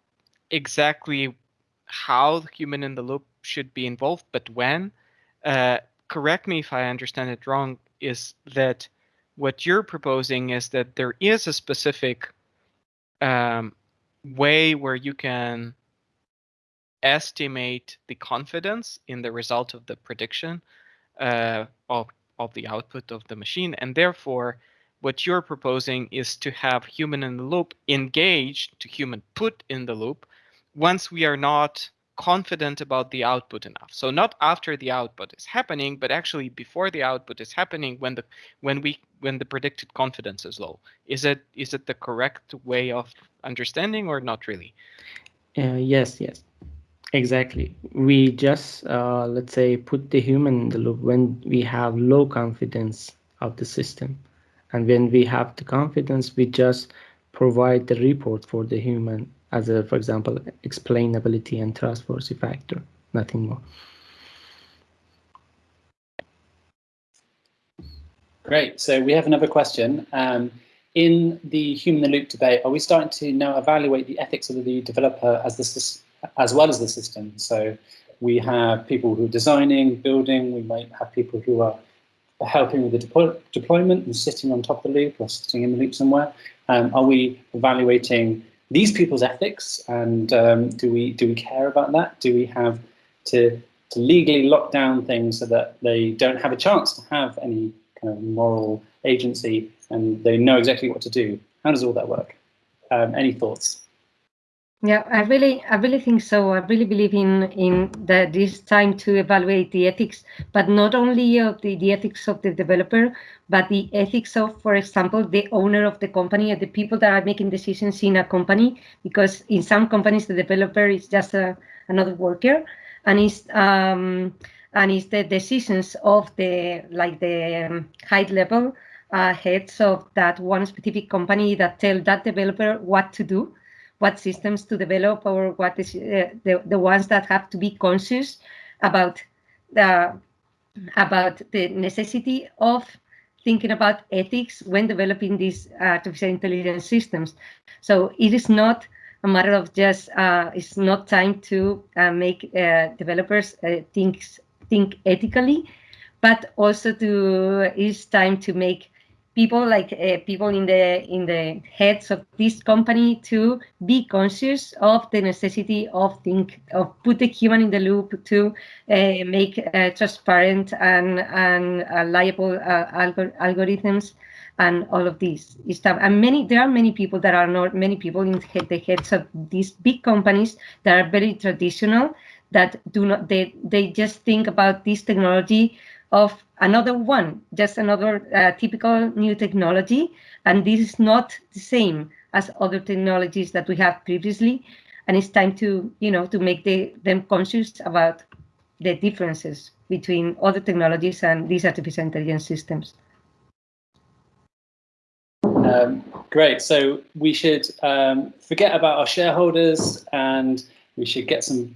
[SPEAKER 2] exactly how the human in the loop should be involved, but when? Uh, correct me if I understand it wrong. Is that what you're proposing? Is that there is a specific um, way where you can estimate the confidence in the result of the prediction uh, of, of the output of the machine. And therefore, what you're proposing is to have human in the loop engaged to human put in the loop once we are not confident about the output enough. So not after the output is happening, but actually before the output is happening when the when we when the predicted confidence is low. Is it is it the correct way of understanding or not really?
[SPEAKER 4] Uh, yes, yes. Exactly. We just, uh, let's say, put the human in the loop when we have low confidence of the system. And when we have the confidence, we just provide the report for the human as a, for example, explainability and trustworthy factor, nothing more.
[SPEAKER 1] Great. So we have another question. Um, in the human in the loop debate, are we starting to now evaluate the ethics of the developer as the as well as the system. So we have people who are designing, building, we might have people who are helping with the deploy deployment and sitting on top of the loop or sitting in the loop somewhere. Um, are we evaluating these people's ethics and um, do we do we care about that? Do we have to, to legally lock down things so that they don't have a chance to have any kind of moral agency and they know exactly what to do? How does all that work? Um, any thoughts?
[SPEAKER 5] Yeah, I really, I really think so. I really believe in in that this time to evaluate the ethics, but not only of the, the ethics of the developer, but the ethics of, for example, the owner of the company or the people that are making decisions in a company. Because in some companies, the developer is just a, another worker, and it's um, and it's the decisions of the like the um, high level uh, heads of that one specific company that tell that developer what to do what systems to develop or what is uh, the, the ones that have to be conscious about the about the necessity of thinking about ethics when developing these artificial intelligence systems. So it is not a matter of just uh, it's not time to uh, make uh, developers uh, think think ethically, but also to it's time to make people like uh, people in the in the heads of this company to be conscious of the necessity of think of put the human in the loop to uh, make uh, transparent and and reliable uh, algor algorithms and all of these stuff. And many there are many people that are not many people in the heads of these big companies that are very traditional that do not they they just think about this technology of another one, just another uh, typical new technology. And this is not the same as other technologies that we have previously. And it's time to, you know, to make the, them conscious about the differences between other technologies and these artificial intelligence systems.
[SPEAKER 1] Um, great. So we should um, forget about our shareholders and we should get some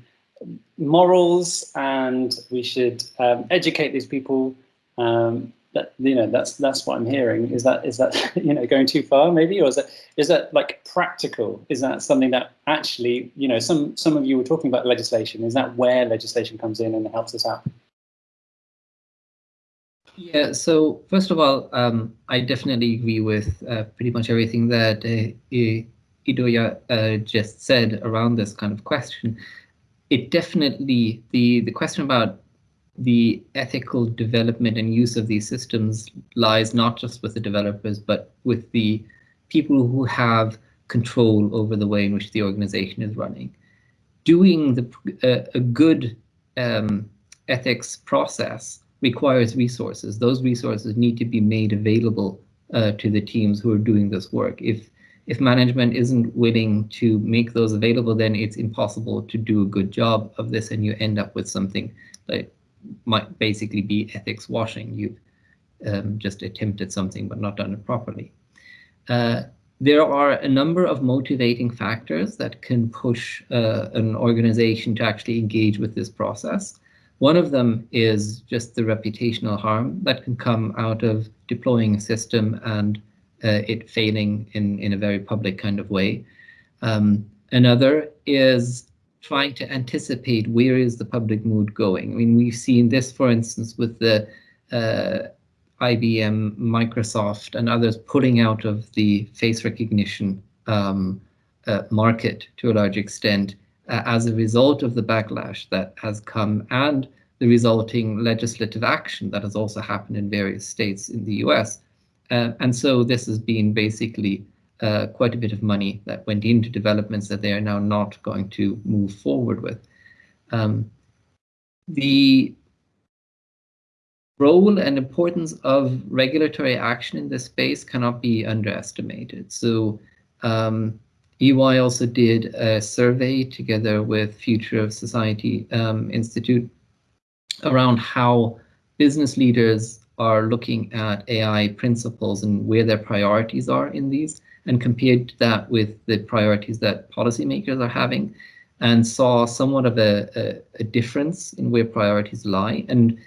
[SPEAKER 1] morals and we should um, educate these people. Um, that you know, that's that's what I'm hearing. Is that is that you know going too far maybe, or is that is that like practical? Is that something that actually you know some some of you were talking about legislation? Is that where legislation comes in and helps us out?
[SPEAKER 3] Yeah, so first of all, um, I definitely agree with uh, pretty much everything that uh, Idoia uh, just said around this kind of question it definitely the the question about the ethical development and use of these systems lies not just with the developers but with the people who have control over the way in which the organization is running. Doing the uh, a good um, ethics process requires resources. Those resources need to be made available uh, to the teams who are doing this work. If if management isn't willing to make those available, then it's impossible to do a good job of this and you end up with something that might basically be ethics washing. You've um, just attempted something but not done it properly. Uh, there are a number of motivating factors that can push uh, an organization to actually engage with this process. One of them is just the reputational harm that can come out of deploying a system and uh, it failing in, in a very public kind of way. Um, another is trying to anticipate where is the public mood going. I mean, we've seen this, for instance, with the uh, IBM, Microsoft, and others pulling out of the face recognition um, uh, market to a large extent uh, as a result of the backlash that has come and the resulting legislative action that has also happened in various states in the US. Uh, and so this has been basically uh, quite a bit of money that went into developments that they are now not going to move forward with. Um, the role and importance of regulatory action in this space cannot be underestimated. So um, EY also did a survey together with Future of Society um, Institute around how business leaders are looking at AI principles and where their priorities are in these and compared that with the priorities that policymakers are having and saw somewhat of a, a, a difference in where priorities lie. And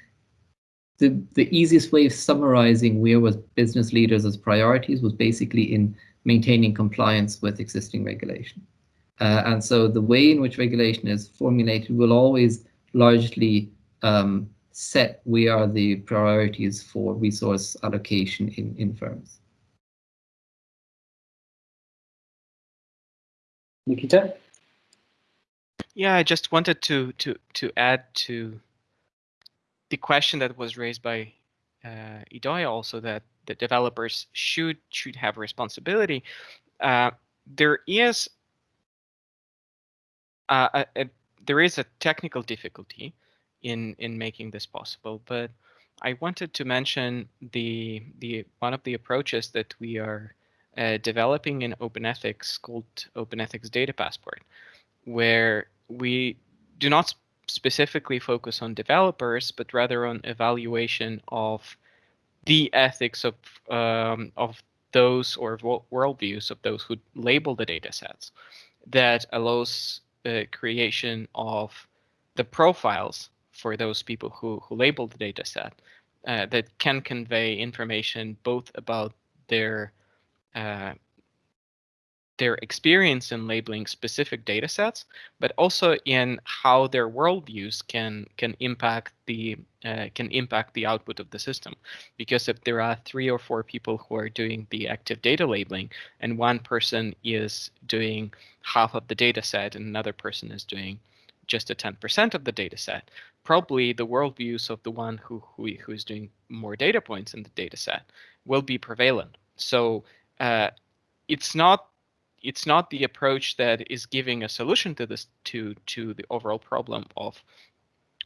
[SPEAKER 3] the, the easiest way of summarizing where was business leaders as priorities was basically in maintaining compliance with existing regulation. Uh, and so the way in which regulation is formulated will always largely um, set where are the priorities for resource allocation in, in firms.
[SPEAKER 1] Nikita?
[SPEAKER 2] Yeah, I just wanted to to to add to the question that was raised by uh, Idoia also that the developers should should have responsibility. Uh, there is uh, a, a, there is a technical difficulty in in making this possible, but I wanted to mention the the one of the approaches that we are uh, developing in Open Ethics called Open Ethics Data Passport, where we do not specifically focus on developers, but rather on evaluation of the ethics of um, of those or worldviews of those who label the data sets that allows the creation of the profiles for those people who, who label the data set uh, that can convey information both about their uh, their experience in labeling specific data sets, but also in how their worldviews can can impact the uh, can impact the output of the system. Because if there are three or four people who are doing the active data labeling, and one person is doing half of the data set, and another person is doing just a 10% of the data set, probably the worldviews of the one who, who who is doing more data points in the data set will be prevalent. So uh, it's not it's not the approach that is giving a solution to this to to the overall problem of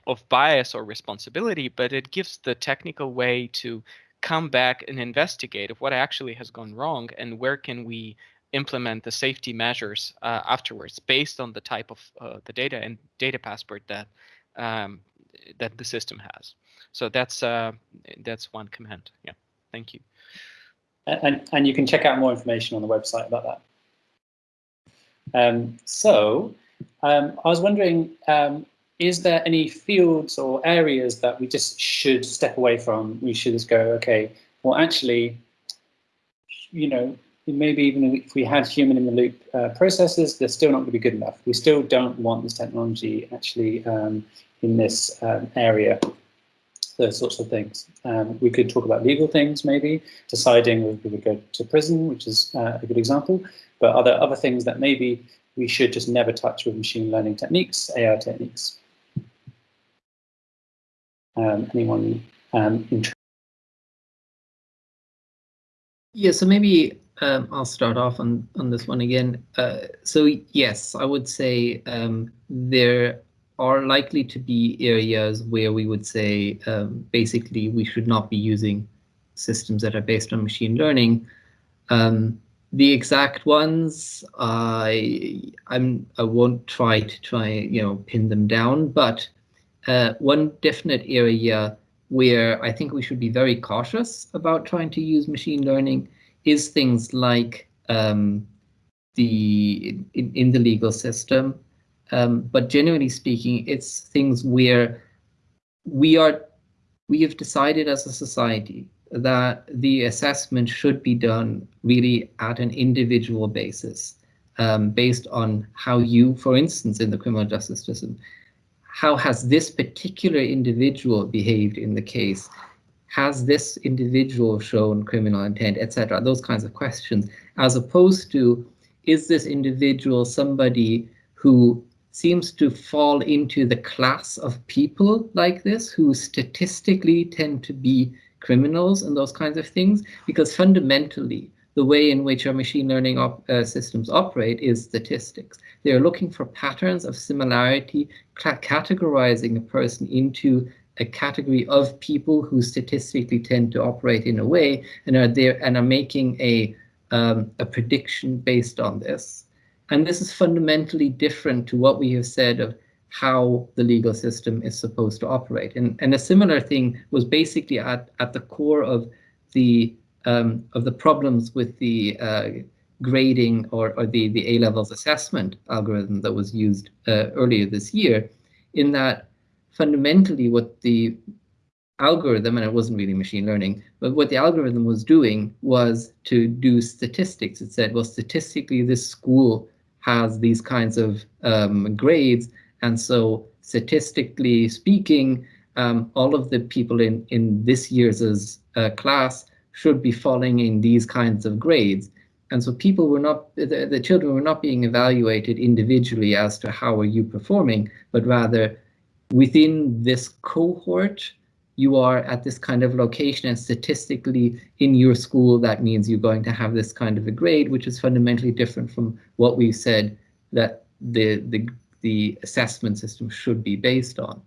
[SPEAKER 2] of bias or responsibility, but it gives the technical way to come back and investigate of what actually has gone wrong and where can we implement the safety measures uh, afterwards based on the type of uh, the data and data passport that um, that the system has. So that's uh, that's one command. Yeah, thank you.
[SPEAKER 1] And, and you can check out more information on the website about that. Um, so um, I was wondering, um, is there any fields or areas that we just should step away from? We should just go, okay, well, actually, you know, maybe even if we had human in the loop uh, processes, they're still not going to be good enough. We still don't want this technology actually um, in this um, area those sorts of things. Um, we could talk about legal things, maybe deciding whether we would go to prison, which is uh, a good example. But other other things that maybe we should just never touch with machine learning techniques, AI techniques. Um, anyone um, interested?
[SPEAKER 3] Yeah, so maybe um, I'll start off on on this one again. Uh, so yes, I would say um, there are likely to be areas where we would say um, basically we should not be using systems that are based on machine learning. Um, the exact ones, I I'm I won't try to try you know pin them down, but uh, one definite area where I think we should be very cautious about trying to use machine learning is things like um, the in, in, the legal system. Um, but generally speaking, it's things where we are we have decided as a society that the assessment should be done really at an individual basis, um, based on how you, for instance, in the criminal justice system, how has this particular individual behaved in the case? Has this individual shown criminal intent, etc.? Those kinds of questions, as opposed to, is this individual somebody who seems to fall into the class of people like this who statistically tend to be criminals and those kinds of things, because fundamentally, the way in which our machine learning op uh, systems operate is statistics. They are looking for patterns of similarity, categorizing a person into a category of people who statistically tend to operate in a way and are there and are making a um, a prediction based on this. And this is fundamentally different to what we have said of how the legal system is supposed to operate. And, and a similar thing was basically at, at the core of the um, of the problems with the uh, grading or, or the, the A-levels assessment algorithm that was used uh, earlier this year, in that fundamentally what the algorithm, and it wasn't really machine learning, but what the algorithm was doing was to do statistics. It said, well, statistically, this school has these kinds of um, grades, and so statistically speaking, um, all of the people in, in this year's uh, class should be falling in these kinds of grades. And so people were not, the, the children were not being evaluated individually as to how are you performing, but rather within this cohort, you are at this kind of location and statistically in your school, that means you're going to have this kind of a grade, which is fundamentally different from what we've said that the, the the assessment system should be based on.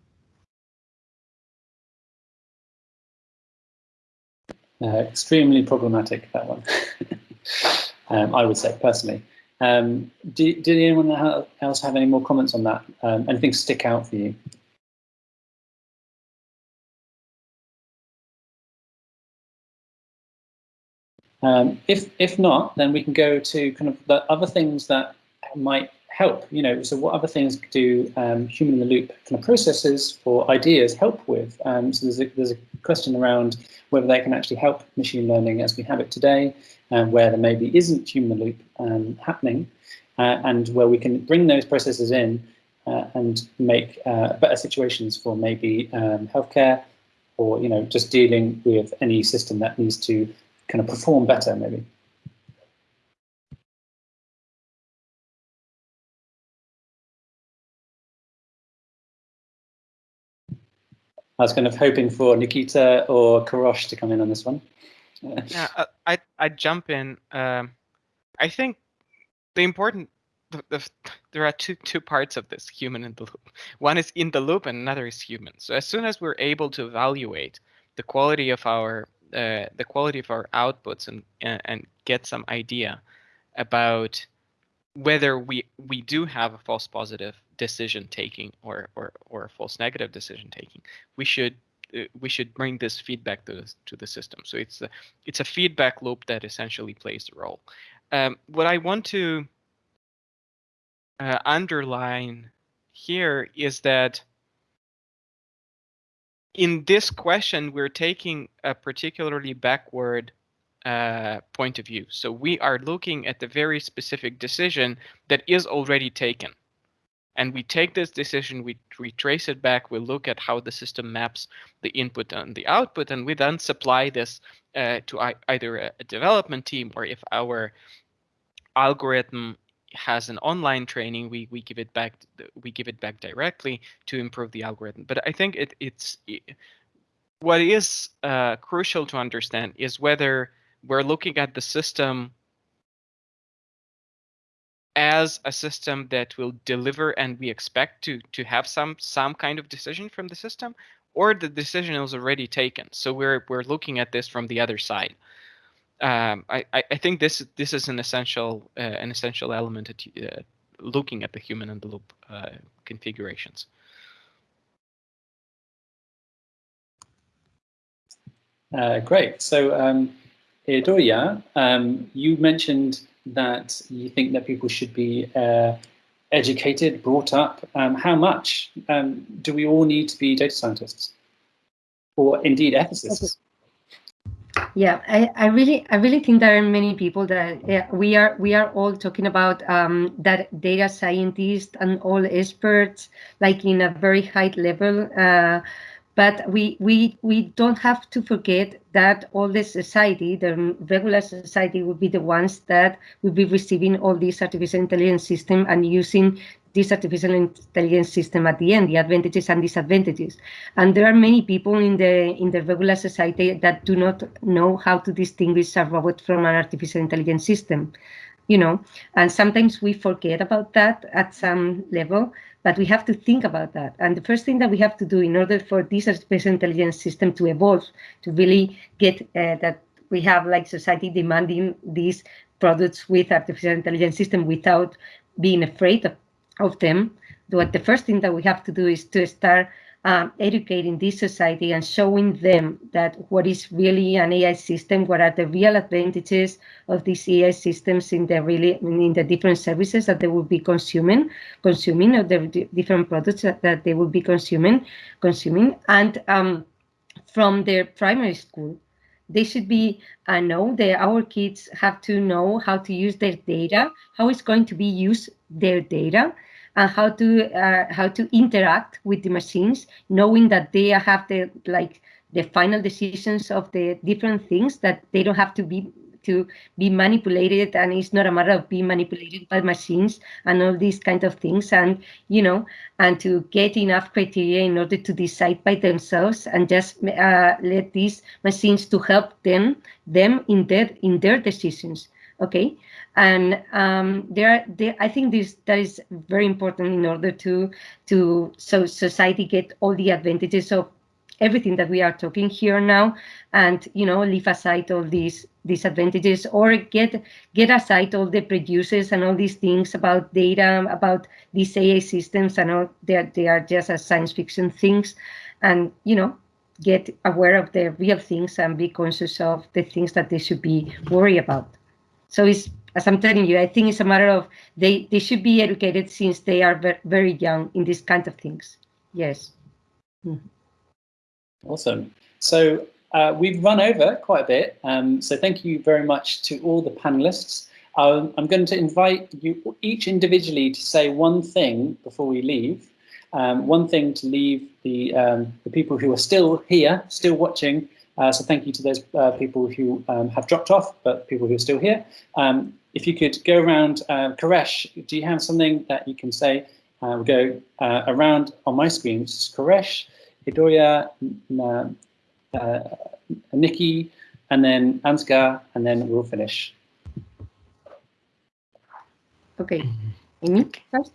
[SPEAKER 1] Uh, extremely problematic, that one, um, I would say, personally. Um, do, did anyone else have any more comments on that? Um, anything stick out for you? Um, if if not, then we can go to kind of the other things that might help? You know, so what other things do um, human in the loop kind of processes or ideas help with? Um, so there's a, there's a question around whether they can actually help machine learning as we have it today, and where there maybe isn't human in the loop um, happening, uh, and where we can bring those processes in uh, and make uh, better situations for maybe um, healthcare, or you know, just dealing with any system that needs to kind of perform better, maybe. I was kind of hoping for Nikita or Kourosh to come in on this one.
[SPEAKER 2] yeah, uh, I I jump in. Um, I think the important the, the, there are two two parts of this human in the loop. One is in the loop, and another is human. So as soon as we're able to evaluate the quality of our uh, the quality of our outputs and and get some idea about whether we we do have a false positive decision taking or or or a false negative decision taking we should uh, we should bring this feedback to the, to the system. So it's a it's a feedback loop that essentially plays a role. Um, what i want to uh, underline here is that in this question we're taking a particularly backward uh, point of view. So we are looking at the very specific decision that is already taken. And we take this decision, we, we trace it back, we look at how the system maps the input and the output, and we then supply this uh, to either a, a development team or if our algorithm has an online training, we we give it back we give it back directly to improve the algorithm. But I think it it's it, what is uh, crucial to understand is whether we're looking at the system as a system that will deliver and we expect to to have some some kind of decision from the system or the decision is already taken so we're we're looking at this from the other side um, I, I think this this is an essential uh, an essential element at uh, looking at the human in the loop uh, configurations.
[SPEAKER 1] Uh, great. So, um, um, you mentioned that you think that people should be uh, educated, brought up. Um, how much um, do we all need to be data scientists, or indeed ethicists?
[SPEAKER 5] Yeah, I, I really I really think there are many people that yeah, we are we are all talking about um, that data scientists and all experts like in a very high level. Uh, but we we we don't have to forget that all the society, the regular society, will be the ones that will be receiving all these artificial intelligence system and using this artificial intelligence system at the end, the advantages and disadvantages. And there are many people in the in the regular society that do not know how to distinguish a robot from an artificial intelligence system, you know. And sometimes we forget about that at some level, but we have to think about that. And the first thing that we have to do in order for this artificial intelligence system to evolve, to really get uh, that we have like society demanding these products with artificial intelligence system without being afraid of of them. But the first thing that we have to do is to start um, educating this society and showing them that what is really an AI system, what are the real advantages of these AI systems in the really in the different services that they will be consuming, consuming or the different products that, that they will be consuming, consuming, and um, from their primary school, they should be uh, know that our kids have to know how to use their data, how it's going to be used their data, and how to uh, how to interact with the machines, knowing that they have the like the final decisions of the different things that they don't have to be to be manipulated and it's not a matter of being manipulated by machines and all these kind of things and you know and to get enough criteria in order to decide by themselves and just uh, let these machines to help them them in their in their decisions okay? And um, there, there, I think this that is very important in order to to so society get all the advantages of everything that we are talking here now, and you know leave aside all these disadvantages or get get aside all the producers and all these things about data about these AI systems and all they they are just as science fiction things, and you know get aware of the real things and be conscious of the things that they should be worried about. So it's as I'm telling you, I think it's a matter of they, they should be educated since they are very, young in these kind of things. Yes.
[SPEAKER 1] Mm. Awesome. So uh, we've run over quite a bit. Um, so thank you very much to all the panelists. Um, I'm going to invite you each individually to say one thing before we leave. Um, one thing to leave the, um, the people who are still here, still watching, uh, so thank you to those uh, people who um, have dropped off, but people who are still here. Um, if you could go around, uh, Kourosh, do you have something that you can say? Uh, we'll go uh, around on my screen, Kourosh, Idoia, uh, Nikki, and then Ansgar, and then we'll finish.
[SPEAKER 5] Okay, me first?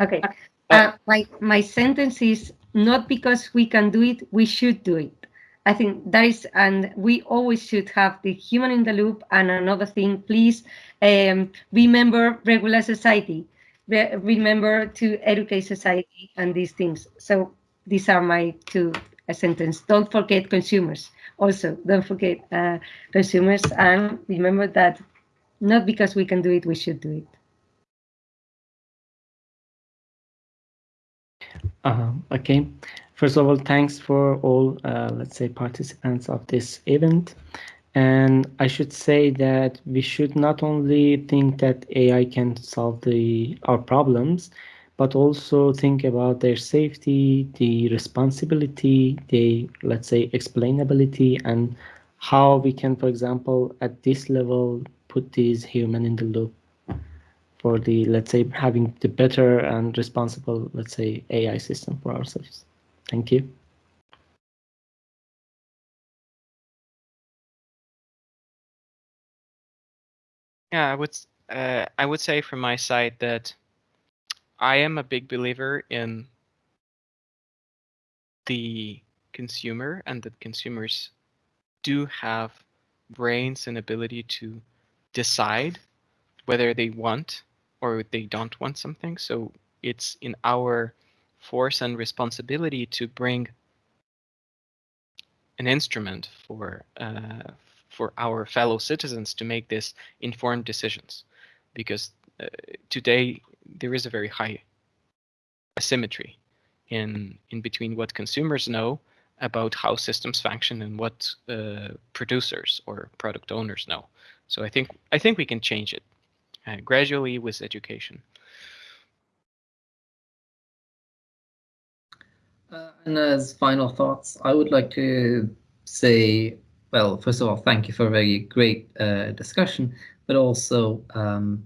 [SPEAKER 5] Okay, uh, my, my sentence is not because we can do it, we should do it. I think that is, and we always should have the human in the loop. And another thing, please um, remember regular society. Re remember to educate society and these things. So these are my two sentences. Don't forget consumers. Also, don't forget uh, consumers, and remember that not because we can do it, we should do it.
[SPEAKER 4] Uh, okay. First of all, thanks for all, uh, let's say, participants of this event. And I should say that we should not only think that AI can solve the our problems, but also think about their safety, the responsibility, the, let's say, explainability, and how we can, for example, at this level, put these human in the loop for the, let's say, having the better and responsible, let's say, AI system for ourselves. Thank you.
[SPEAKER 2] Yeah, I would uh, I would say from my side that I am a big believer in the consumer and that consumers do have brains and ability to decide whether they want or they don't want something. So it's in our force and responsibility to bring an instrument for uh, for our fellow citizens to make this informed decisions, because uh, today there is a very high asymmetry in in between what consumers know about how systems function and what uh, producers or product owners know. So I think I think we can change it uh, gradually with education.
[SPEAKER 3] Uh, and as final thoughts, I would like to say, well, first of all, thank you for a very great uh, discussion, but also um,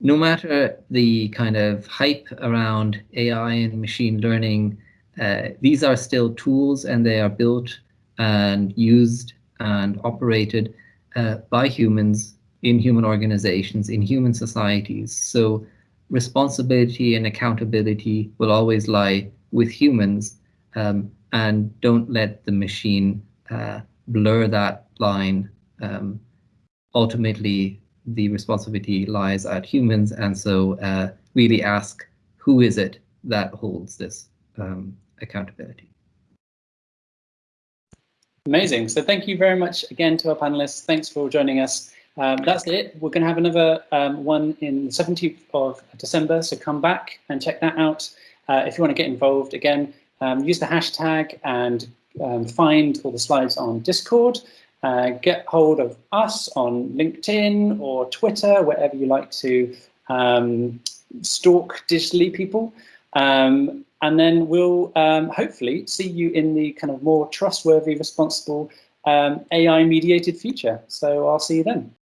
[SPEAKER 3] no matter the kind of hype around AI and machine learning, uh, these are still tools and they are built and used and operated uh, by humans in human organizations, in human societies. So responsibility and accountability will always lie with humans um, and don't let the machine uh, blur that line. Um, ultimately, the responsibility lies at humans, and so uh, really ask who is it that holds this um, accountability.
[SPEAKER 1] Amazing. So thank you very much again to our panelists. Thanks for joining us. Um, that's it. We're going to have another um, one in the 17th of December, so come back and check that out. Uh, if you want to get involved, again, um, use the hashtag and um, find all the slides on Discord. Uh, get hold of us on LinkedIn or Twitter, wherever you like to um, stalk digitally people. Um, and then we'll um, hopefully see you in the kind of more trustworthy, responsible um, AI mediated future. So I'll see you then.